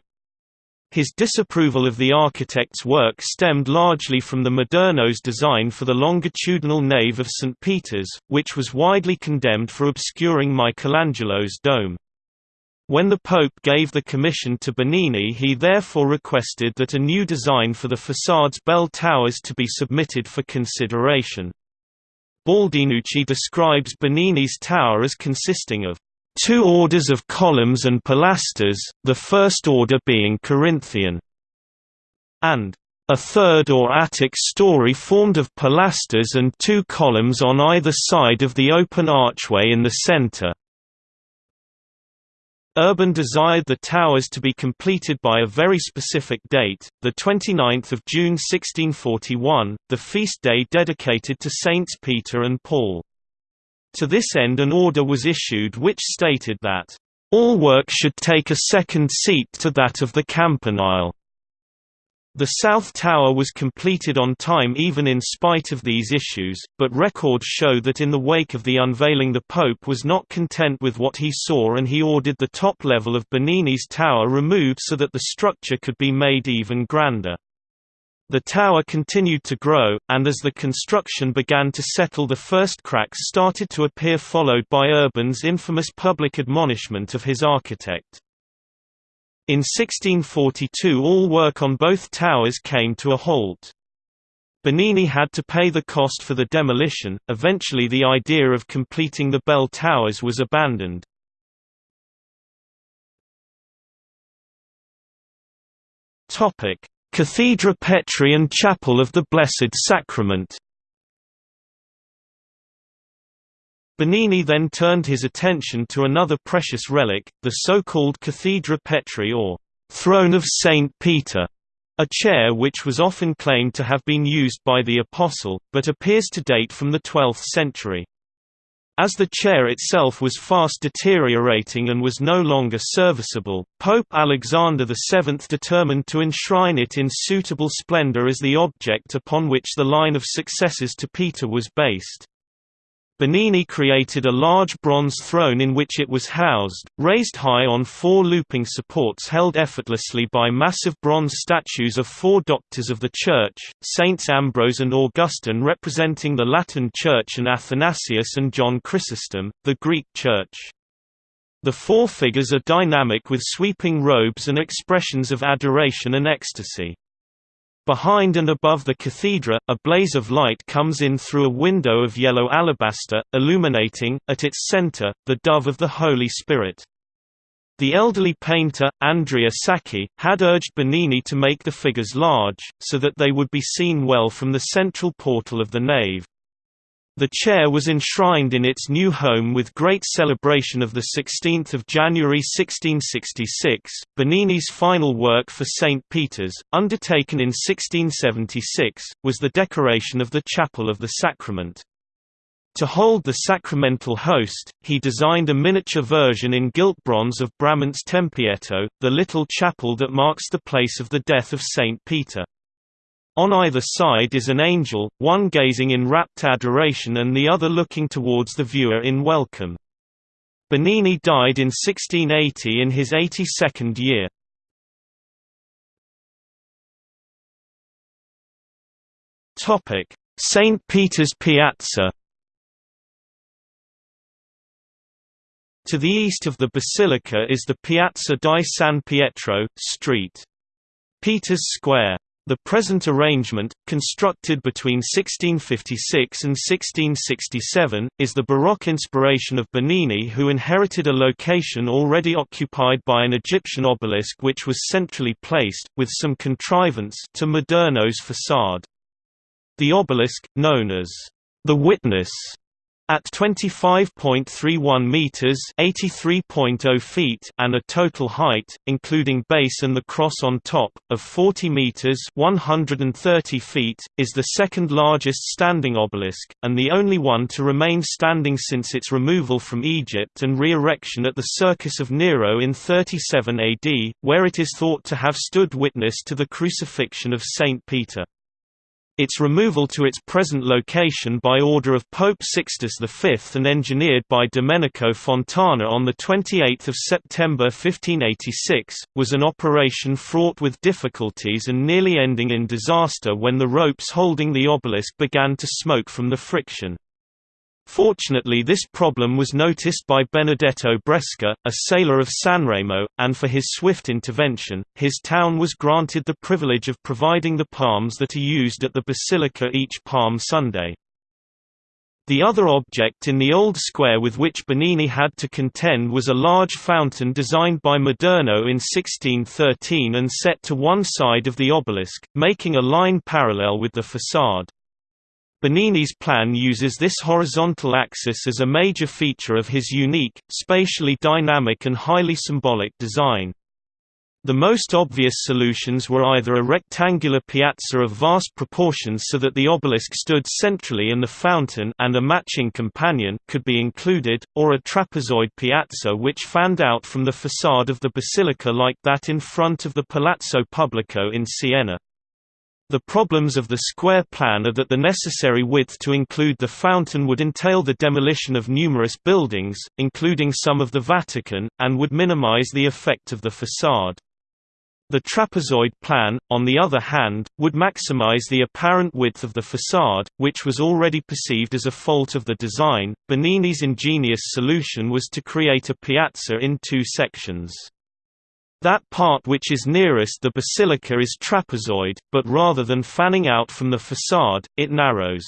His disapproval of the architect's work stemmed largely from the Maderno's design for the longitudinal nave of St. Peter's, which was widely condemned for obscuring Michelangelo's dome. When the Pope gave the commission to Bernini he therefore requested that a new design for the façade's bell towers to be submitted for consideration. Baldinucci describes Bernini's tower as consisting of two orders of columns and pilasters, the first order being Corinthian, and a third or attic story formed of pilasters and two columns on either side of the open archway in the center. Urban desired the towers to be completed by a very specific date, the 29th of June 1641, the feast day dedicated to Saints Peter and Paul. To this end an order was issued which stated that, "...all work should take a second seat to that of the campanile." The South Tower was completed on time even in spite of these issues, but records show that in the wake of the unveiling the Pope was not content with what he saw and he ordered the top level of Bernini's tower removed so that the structure could be made even grander. The tower continued to grow, and as the construction began to settle the first cracks started to appear followed by Urban's infamous public admonishment of his architect. In 1642 all work on both towers came to a halt. Bernini had to pay the cost for the demolition, eventually the idea of completing the bell towers was abandoned. Cathedra Petri and Chapel of the Blessed Sacrament. Bernini then turned his attention to another precious relic, the so-called Cathedra Petri or Throne of Saint Peter, a chair which was often claimed to have been used by the Apostle, but appears to date from the 12th century. As the chair itself was fast deteriorating and was no longer serviceable, Pope Alexander VII determined to enshrine it in suitable splendor as the object upon which the line of successors to Peter was based. Bernini created a large bronze throne in which it was housed, raised high on four looping supports held effortlessly by massive bronze statues of four doctors of the Church, Saints Ambrose and Augustine representing the Latin Church and Athanasius and John Chrysostom, the Greek Church. The four figures are dynamic with sweeping robes and expressions of adoration and ecstasy. Behind and above the cathedra, a blaze of light comes in through a window of yellow alabaster, illuminating, at its center, the dove of the Holy Spirit. The elderly painter, Andrea Sacchi, had urged Bernini to make the figures large, so that they would be seen well from the central portal of the nave. The chair was enshrined in its new home with great celebration of 16 January 1666. Bernini's final work for St. Peter's, undertaken in 1676, was the decoration of the Chapel of the Sacrament. To hold the sacramental host, he designed a miniature version in gilt bronze of Bramante's Tempietto, the little chapel that marks the place of the death of St. Peter. On either side is an angel, one gazing in rapt adoration and the other looking towards the viewer in welcome. Bernini died in 1680 in his 82nd year. St. Peter's Piazza To the east of the basilica is the Piazza di San Pietro, Street. Peter's Square. The present arrangement, constructed between 1656 and 1667, is the Baroque inspiration of Bernini who inherited a location already occupied by an Egyptian obelisk which was centrally placed, with some contrivance, to Maderno's facade. The obelisk, known as the Witness, at 25.31 meters (83.0 feet) and a total height, including base and the cross on top, of 40 meters (130 feet), is the second largest standing obelisk and the only one to remain standing since its removal from Egypt and re-erection at the Circus of Nero in 37 AD, where it is thought to have stood witness to the crucifixion of Saint Peter. Its removal to its present location by order of Pope Sixtus V and engineered by Domenico Fontana on 28 September 1586, was an operation fraught with difficulties and nearly ending in disaster when the ropes holding the obelisk began to smoke from the friction. Fortunately this problem was noticed by Benedetto Bresca, a sailor of Sanremo, and for his swift intervention, his town was granted the privilege of providing the palms that are used at the basilica each Palm Sunday. The other object in the old square with which Bernini had to contend was a large fountain designed by Maderno in 1613 and set to one side of the obelisk, making a line parallel with the façade. Bernini's plan uses this horizontal axis as a major feature of his unique, spatially dynamic and highly symbolic design. The most obvious solutions were either a rectangular piazza of vast proportions so that the obelisk stood centrally and the fountain and a matching companion could be included, or a trapezoid piazza which fanned out from the facade of the basilica like that in front of the Palazzo Pubblico in Siena. The problems of the square plan are that the necessary width to include the fountain would entail the demolition of numerous buildings, including some of the Vatican, and would minimize the effect of the facade. The trapezoid plan, on the other hand, would maximize the apparent width of the facade, which was already perceived as a fault of the design. Bernini's ingenious solution was to create a piazza in two sections. That part which is nearest the basilica is trapezoid, but rather than fanning out from the facade, it narrows.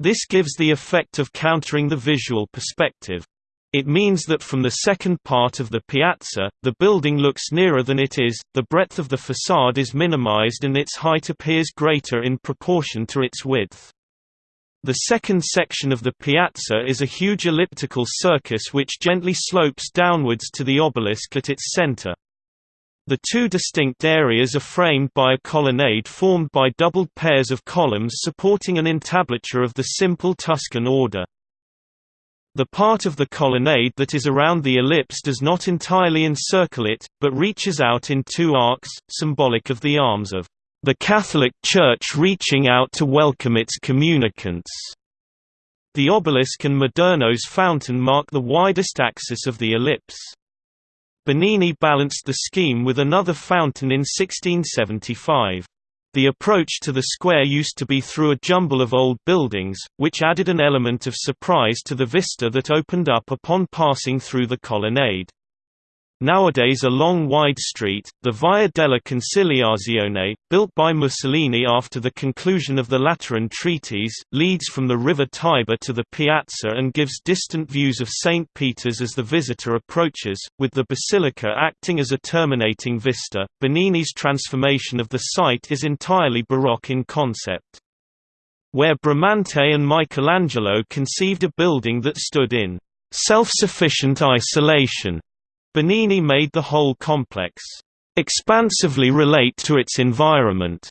This gives the effect of countering the visual perspective. It means that from the second part of the piazza, the building looks nearer than it is, the breadth of the facade is minimized and its height appears greater in proportion to its width. The second section of the piazza is a huge elliptical circus which gently slopes downwards to the obelisk at its center. The two distinct areas are framed by a colonnade formed by doubled pairs of columns supporting an entablature of the simple Tuscan order. The part of the colonnade that is around the ellipse does not entirely encircle it, but reaches out in two arcs, symbolic of the arms of the Catholic Church reaching out to welcome its communicants. The obelisk and Maderno's fountain mark the widest axis of the ellipse. Bernini balanced the scheme with another fountain in 1675. The approach to the square used to be through a jumble of old buildings, which added an element of surprise to the vista that opened up upon passing through the colonnade. Nowadays a long wide street, the Via della Conciliazione, built by Mussolini after the conclusion of the Lateran treaties, leads from the river Tiber to the piazza and gives distant views of St. Peter's as the visitor approaches, with the basilica acting as a terminating vista. Bernini's transformation of the site is entirely Baroque in concept. Where Bramante and Michelangelo conceived a building that stood in self-sufficient isolation Bernini made the whole complex expansively relate to its environment.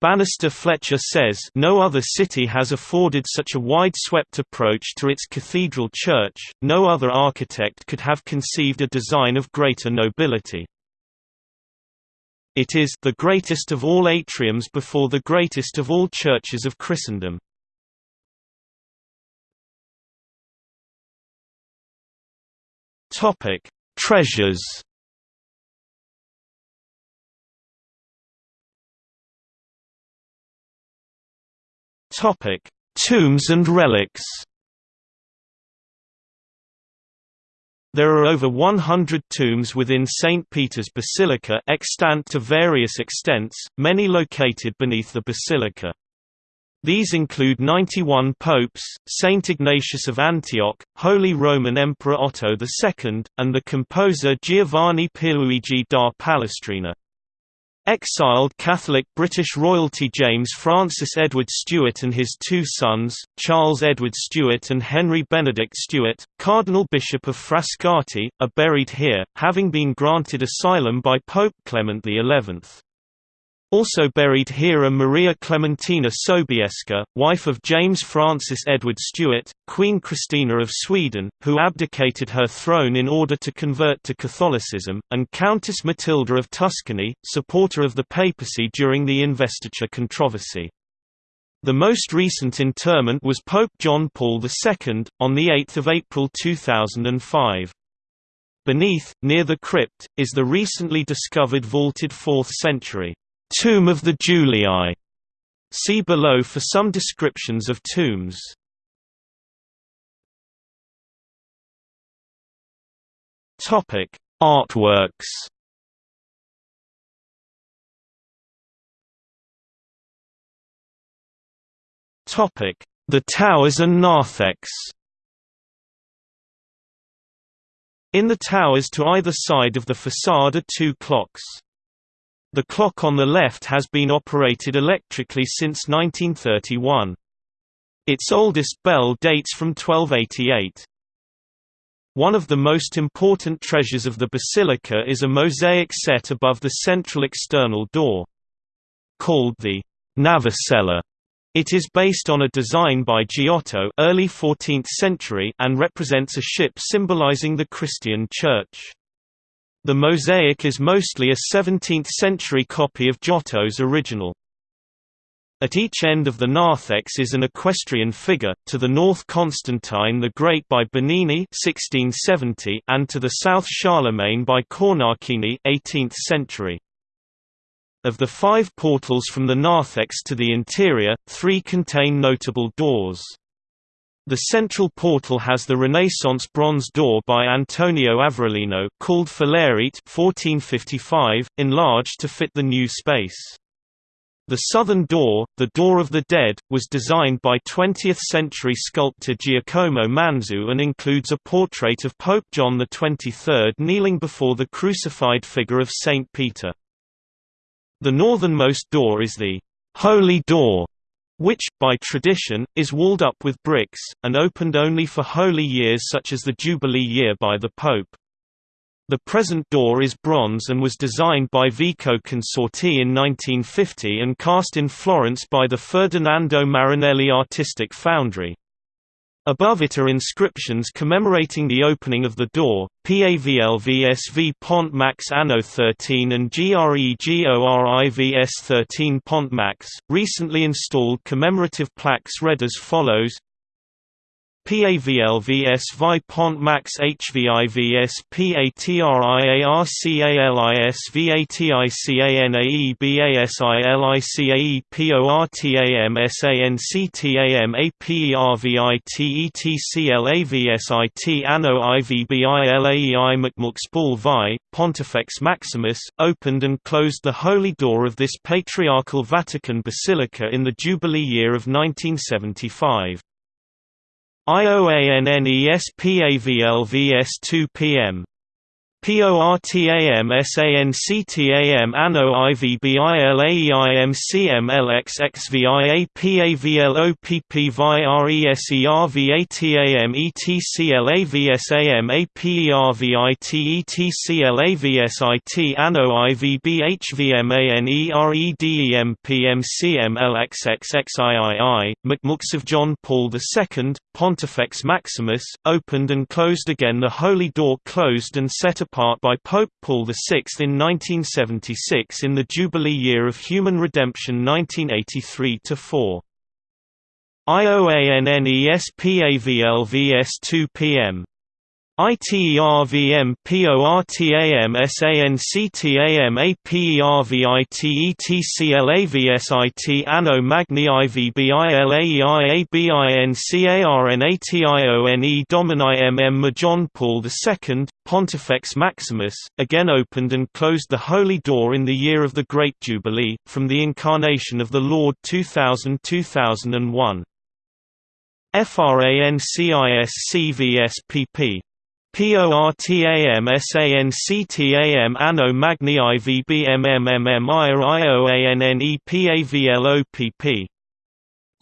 Banister Fletcher says no other city has afforded such a wide-swept approach to its cathedral church, no other architect could have conceived a design of greater nobility. It is the greatest of all atriums before the greatest of all churches of Christendom. Topic: Treasures Topic: Tombs and relics. There are over 100 tombs within St. Peter's Basilica extant to various extents, many located beneath the basilica. These include 91 popes, Saint Ignatius of Antioch, Holy Roman Emperor Otto II, and the composer Giovanni Pierluigi da Palestrina. Exiled Catholic British royalty James Francis Edward Stuart and his two sons, Charles Edward Stuart and Henry Benedict Stuart, Cardinal Bishop of Frascati, are buried here, having been granted asylum by Pope Clement XI. Also buried here are Maria Clementina Sobieska, wife of James Francis Edward Stuart, Queen Christina of Sweden, who abdicated her throne in order to convert to Catholicism, and Countess Matilda of Tuscany, supporter of the papacy during the investiture controversy. The most recent interment was Pope John Paul II, on 8 April 2005. Beneath, near the crypt, is the recently discovered vaulted 4th century Tomb of the Julii. See below for some descriptions of tombs. Topic: Artworks. Topic: The towers and narthex. In the towers to either side of the facade are two clocks. The clock on the left has been operated electrically since 1931. Its oldest bell dates from 1288. One of the most important treasures of the basilica is a mosaic set above the central external door. Called the Navicella, it is based on a design by Giotto early 14th century and represents a ship symbolizing the Christian Church. The mosaic is mostly a 17th-century copy of Giotto's original. At each end of the narthex is an equestrian figure, to the north Constantine the Great by Bernini 1670 and to the south Charlemagne by Cornacchini 18th century. Of the five portals from the narthex to the interior, three contain notable doors. The central portal has the Renaissance bronze door by Antonio Averulino called Filarete 1455, enlarged to fit the new space. The southern door, the Door of the Dead, was designed by 20th-century sculptor Giacomo Manzu and includes a portrait of Pope John XXIII kneeling before the crucified figure of Saint Peter. The northernmost door is the «Holy Door», which, by tradition, is walled up with bricks, and opened only for holy years such as the Jubilee year by the Pope. The present door is bronze and was designed by Vico Consorti in 1950 and cast in Florence by the Ferdinando Marinelli Artistic Foundry. Above it are inscriptions commemorating the opening of the door, PAVLVSV Pont Max Anno 13 and GREGORIVS 13 Pont Max. Recently installed commemorative plaques read as follows PAVLVS Vi Pont Max HVIVS PATRIARCALIS VATICANAE BASILICAE PORTAM SANCTAM APERVITETCLAVSIT Anno IVBILAEI Vi, Pontifex Maximus, opened and closed the holy door of this patriarchal Vatican basilica in the Jubilee year of 1975. IOANNESPAVLVS 2 p.m. PORTAM SANCTAM Anno IVBILAEIMCMLXXVIAPAVLOPP VIRESERVATAM ETCLAVSAM APERVITETCLAVSIT Anno IVBHVMANEREDEMPMCMLXXXIII, McMux of John Paul II, Pontifex Maximus, opened and closed again the Holy Door closed and set apart by Pope Paul VI in 1976 in the Jubilee year of Human Redemption 1983–4. IOANNESPAVLVS 2 p.m. ITERVM PORTAM SANCTAM APERVITETCLAVSIT Anno Magni IVBILAEIABINCARNATIONE Domini MM John Paul II, Pontifex Maximus, again opened and closed the Holy Door in the year of the Great Jubilee, from the Incarnation of the Lord 2000–2001. FRANCISCVS PORTAM SANCTAM Anno Magni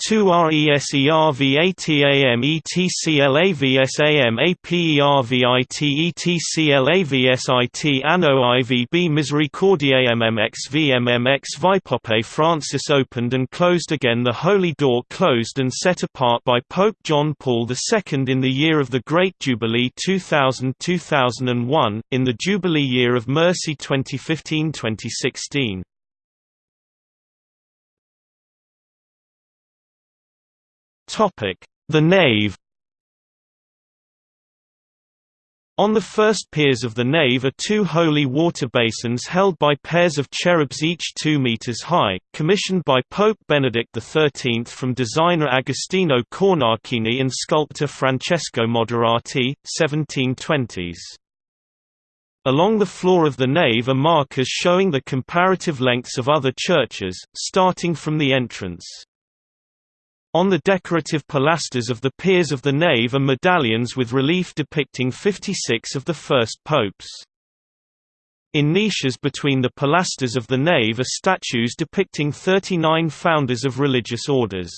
2 RESERVATAM ETCLAVSAM APERVITETCLAVSIT Anno IVB Misericordiae MMXVMMX Vipope Francis opened and closed again the Holy Door closed and set apart by Pope John Paul II in the year of the Great Jubilee 2000–2001, in the Jubilee Year of Mercy 2015–2016. The nave On the first piers of the nave are two holy water basins held by pairs of cherubs each 2 meters high, commissioned by Pope Benedict XIII from designer Agostino Cornacchini and sculptor Francesco Moderati, 1720s. Along the floor of the nave are markers showing the comparative lengths of other churches, starting from the entrance. On the decorative pilasters of the piers of the nave are medallions with relief depicting 56 of the first popes. In niches between the pilasters of the nave are statues depicting 39 founders of religious orders.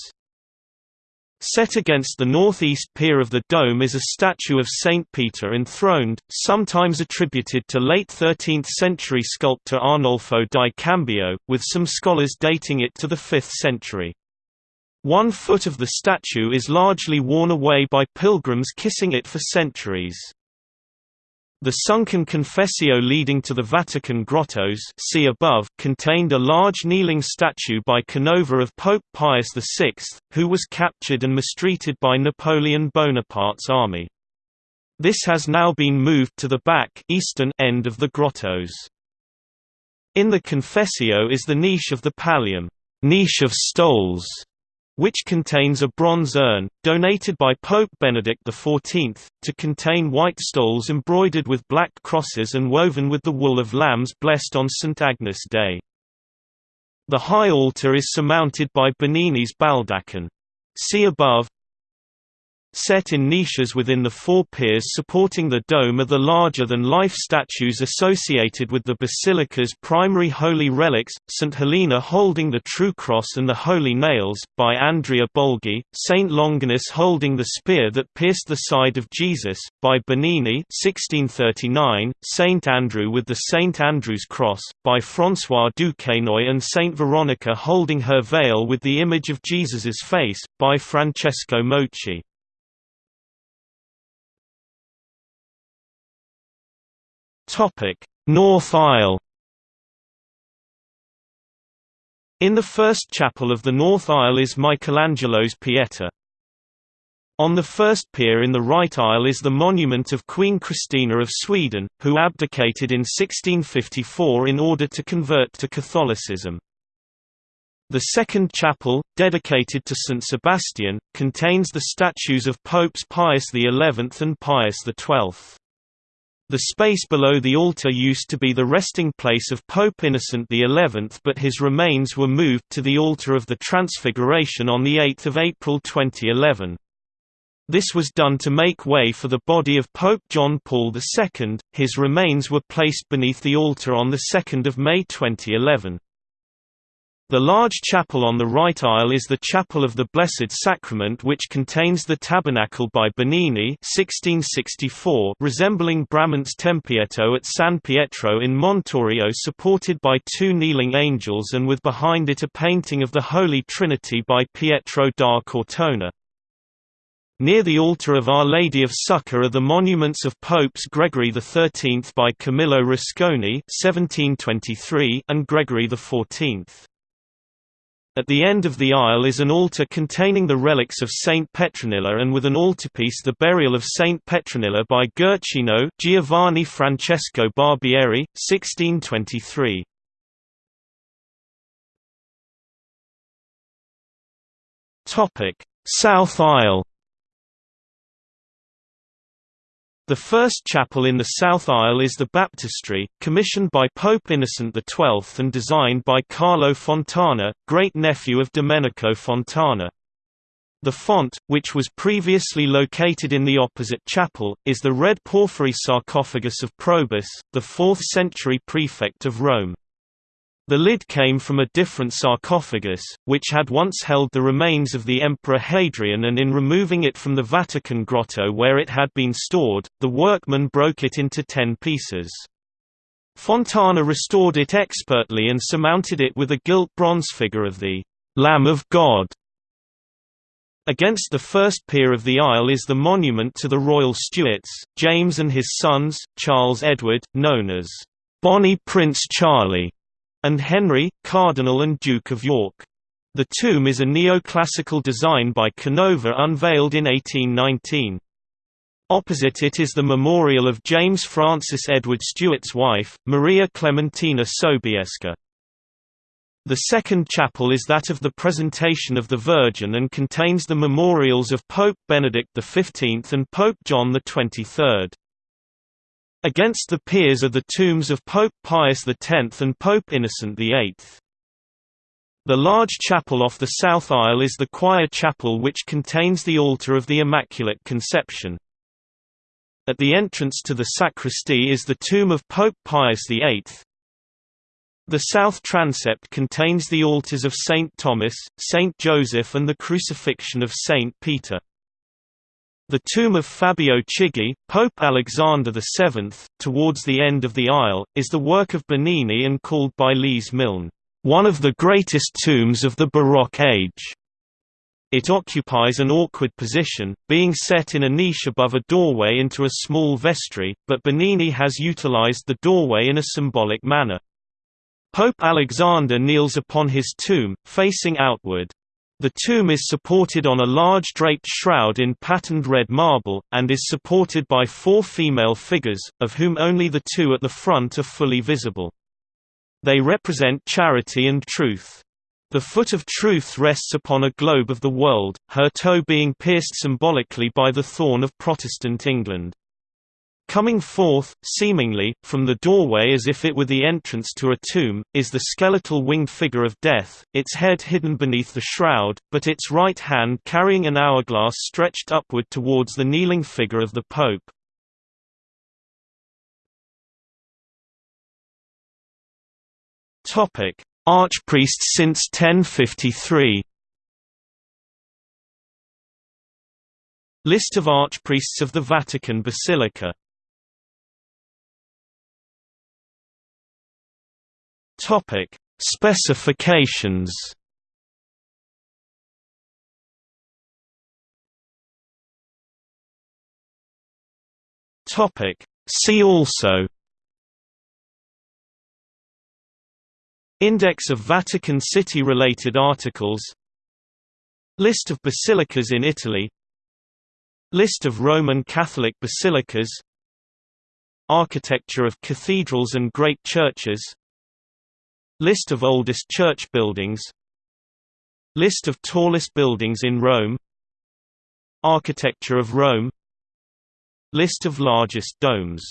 Set against the northeast pier of the dome is a statue of Saint Peter enthroned, sometimes attributed to late 13th-century sculptor Arnolfo di Cambio, with some scholars dating it to the 5th century. One foot of the statue is largely worn away by pilgrims kissing it for centuries. The sunken confessio leading to the Vatican grottos see above contained a large kneeling statue by Canova of Pope Pius VI, who was captured and mistreated by Napoleon Bonaparte's army. This has now been moved to the back eastern end of the grottos. In the confessio is the niche of the pallium niche of stoles", which contains a bronze urn, donated by Pope Benedict XIV, to contain white stoles embroidered with black crosses and woven with the wool of lambs blessed on St. Agnes Day. The high altar is surmounted by Bernini's baldachin. See above Set in niches within the four piers supporting the dome are the larger-than-life statues associated with the basilica's primary holy relics, St. Helena holding the True Cross and the Holy Nails, by Andrea Bolgi, St. Longinus holding the spear that pierced the side of Jesus, by Bernini 1639, St. Andrew with the St. Andrew's Cross, by François Duquesnoy and St. Veronica holding her veil with the image of Jesus's face, by Francesco Mochi. North aisle. In the first chapel of the north aisle is Michelangelo's Pieta. On the first pier in the right aisle is the monument of Queen Christina of Sweden, who abdicated in 1654 in order to convert to Catholicism. The second chapel, dedicated to St. Sebastian, contains the statues of Popes Pius XI and Pius XII. The space below the altar used to be the resting place of Pope Innocent XI but his remains were moved to the altar of the Transfiguration on 8 April 2011. This was done to make way for the body of Pope John Paul II. His remains were placed beneath the altar on 2 May 2011. The large chapel on the right aisle is the Chapel of the Blessed Sacrament which contains the tabernacle by Bernini 1664 resembling Bramante's Tempietto at San Pietro in Montorio supported by two kneeling angels and with behind it a painting of the Holy Trinity by Pietro da Cortona. Near the altar of Our Lady of Succor are the monuments of Popes Gregory XIII by Camillo Rusconi 1723 and Gregory XIV. At the end of the aisle is an altar containing the relics of Saint Petronilla and with an altarpiece the burial of Saint Petronilla by Guercino Giovanni Francesco Barbieri, 1623. South aisle The first chapel in the south aisle is the baptistry, commissioned by Pope Innocent XII and designed by Carlo Fontana, great-nephew of Domenico Fontana. The font, which was previously located in the opposite chapel, is the red porphyry sarcophagus of Probus, the 4th-century prefect of Rome. The lid came from a different sarcophagus, which had once held the remains of the Emperor Hadrian and in removing it from the Vatican grotto where it had been stored, the workmen broke it into ten pieces. Fontana restored it expertly and surmounted it with a gilt bronze figure of the Lamb of God. Against the first pier of the aisle is the monument to the royal Stuarts, James and his sons, Charles Edward, known as Bonnie Prince Charlie and Henry, Cardinal and Duke of York. The tomb is a neoclassical design by Canova unveiled in 1819. Opposite it is the memorial of James Francis Edward Stuart's wife, Maria Clementina Sobieska. The second chapel is that of the Presentation of the Virgin and contains the memorials of Pope Benedict XV and Pope John XXIII. Against the piers are the tombs of Pope Pius X and Pope Innocent VIII. The large chapel off the south aisle is the choir chapel which contains the altar of the Immaculate Conception. At the entrance to the sacristy is the tomb of Pope Pius VIII. The south transept contains the altars of St. Thomas, St. Joseph and the crucifixion of St. Peter. The tomb of Fabio Chigi, Pope Alexander VII, towards the end of the aisle, is the work of Bernini and called by Lees Milne, "...one of the greatest tombs of the Baroque age." It occupies an awkward position, being set in a niche above a doorway into a small vestry, but Bernini has utilized the doorway in a symbolic manner. Pope Alexander kneels upon his tomb, facing outward. The tomb is supported on a large draped shroud in patterned red marble, and is supported by four female figures, of whom only the two at the front are fully visible. They represent charity and truth. The foot of truth rests upon a globe of the world, her toe being pierced symbolically by the thorn of Protestant England. Coming forth, seemingly, from the doorway as if it were the entrance to a tomb, is the skeletal winged figure of death, its head hidden beneath the shroud, but its right hand carrying an hourglass stretched upward towards the kneeling figure of the Pope. Archpriest since 1053 List of archpriests of the Vatican Basilica Topic: Specifications. Topic: See also. Index of Vatican City related articles List of basilicas in Italy List of Roman Catholic basilicas Architecture of cathedrals and great churches List of oldest church buildings. List of tallest buildings in Rome. Architecture of Rome. List of largest domes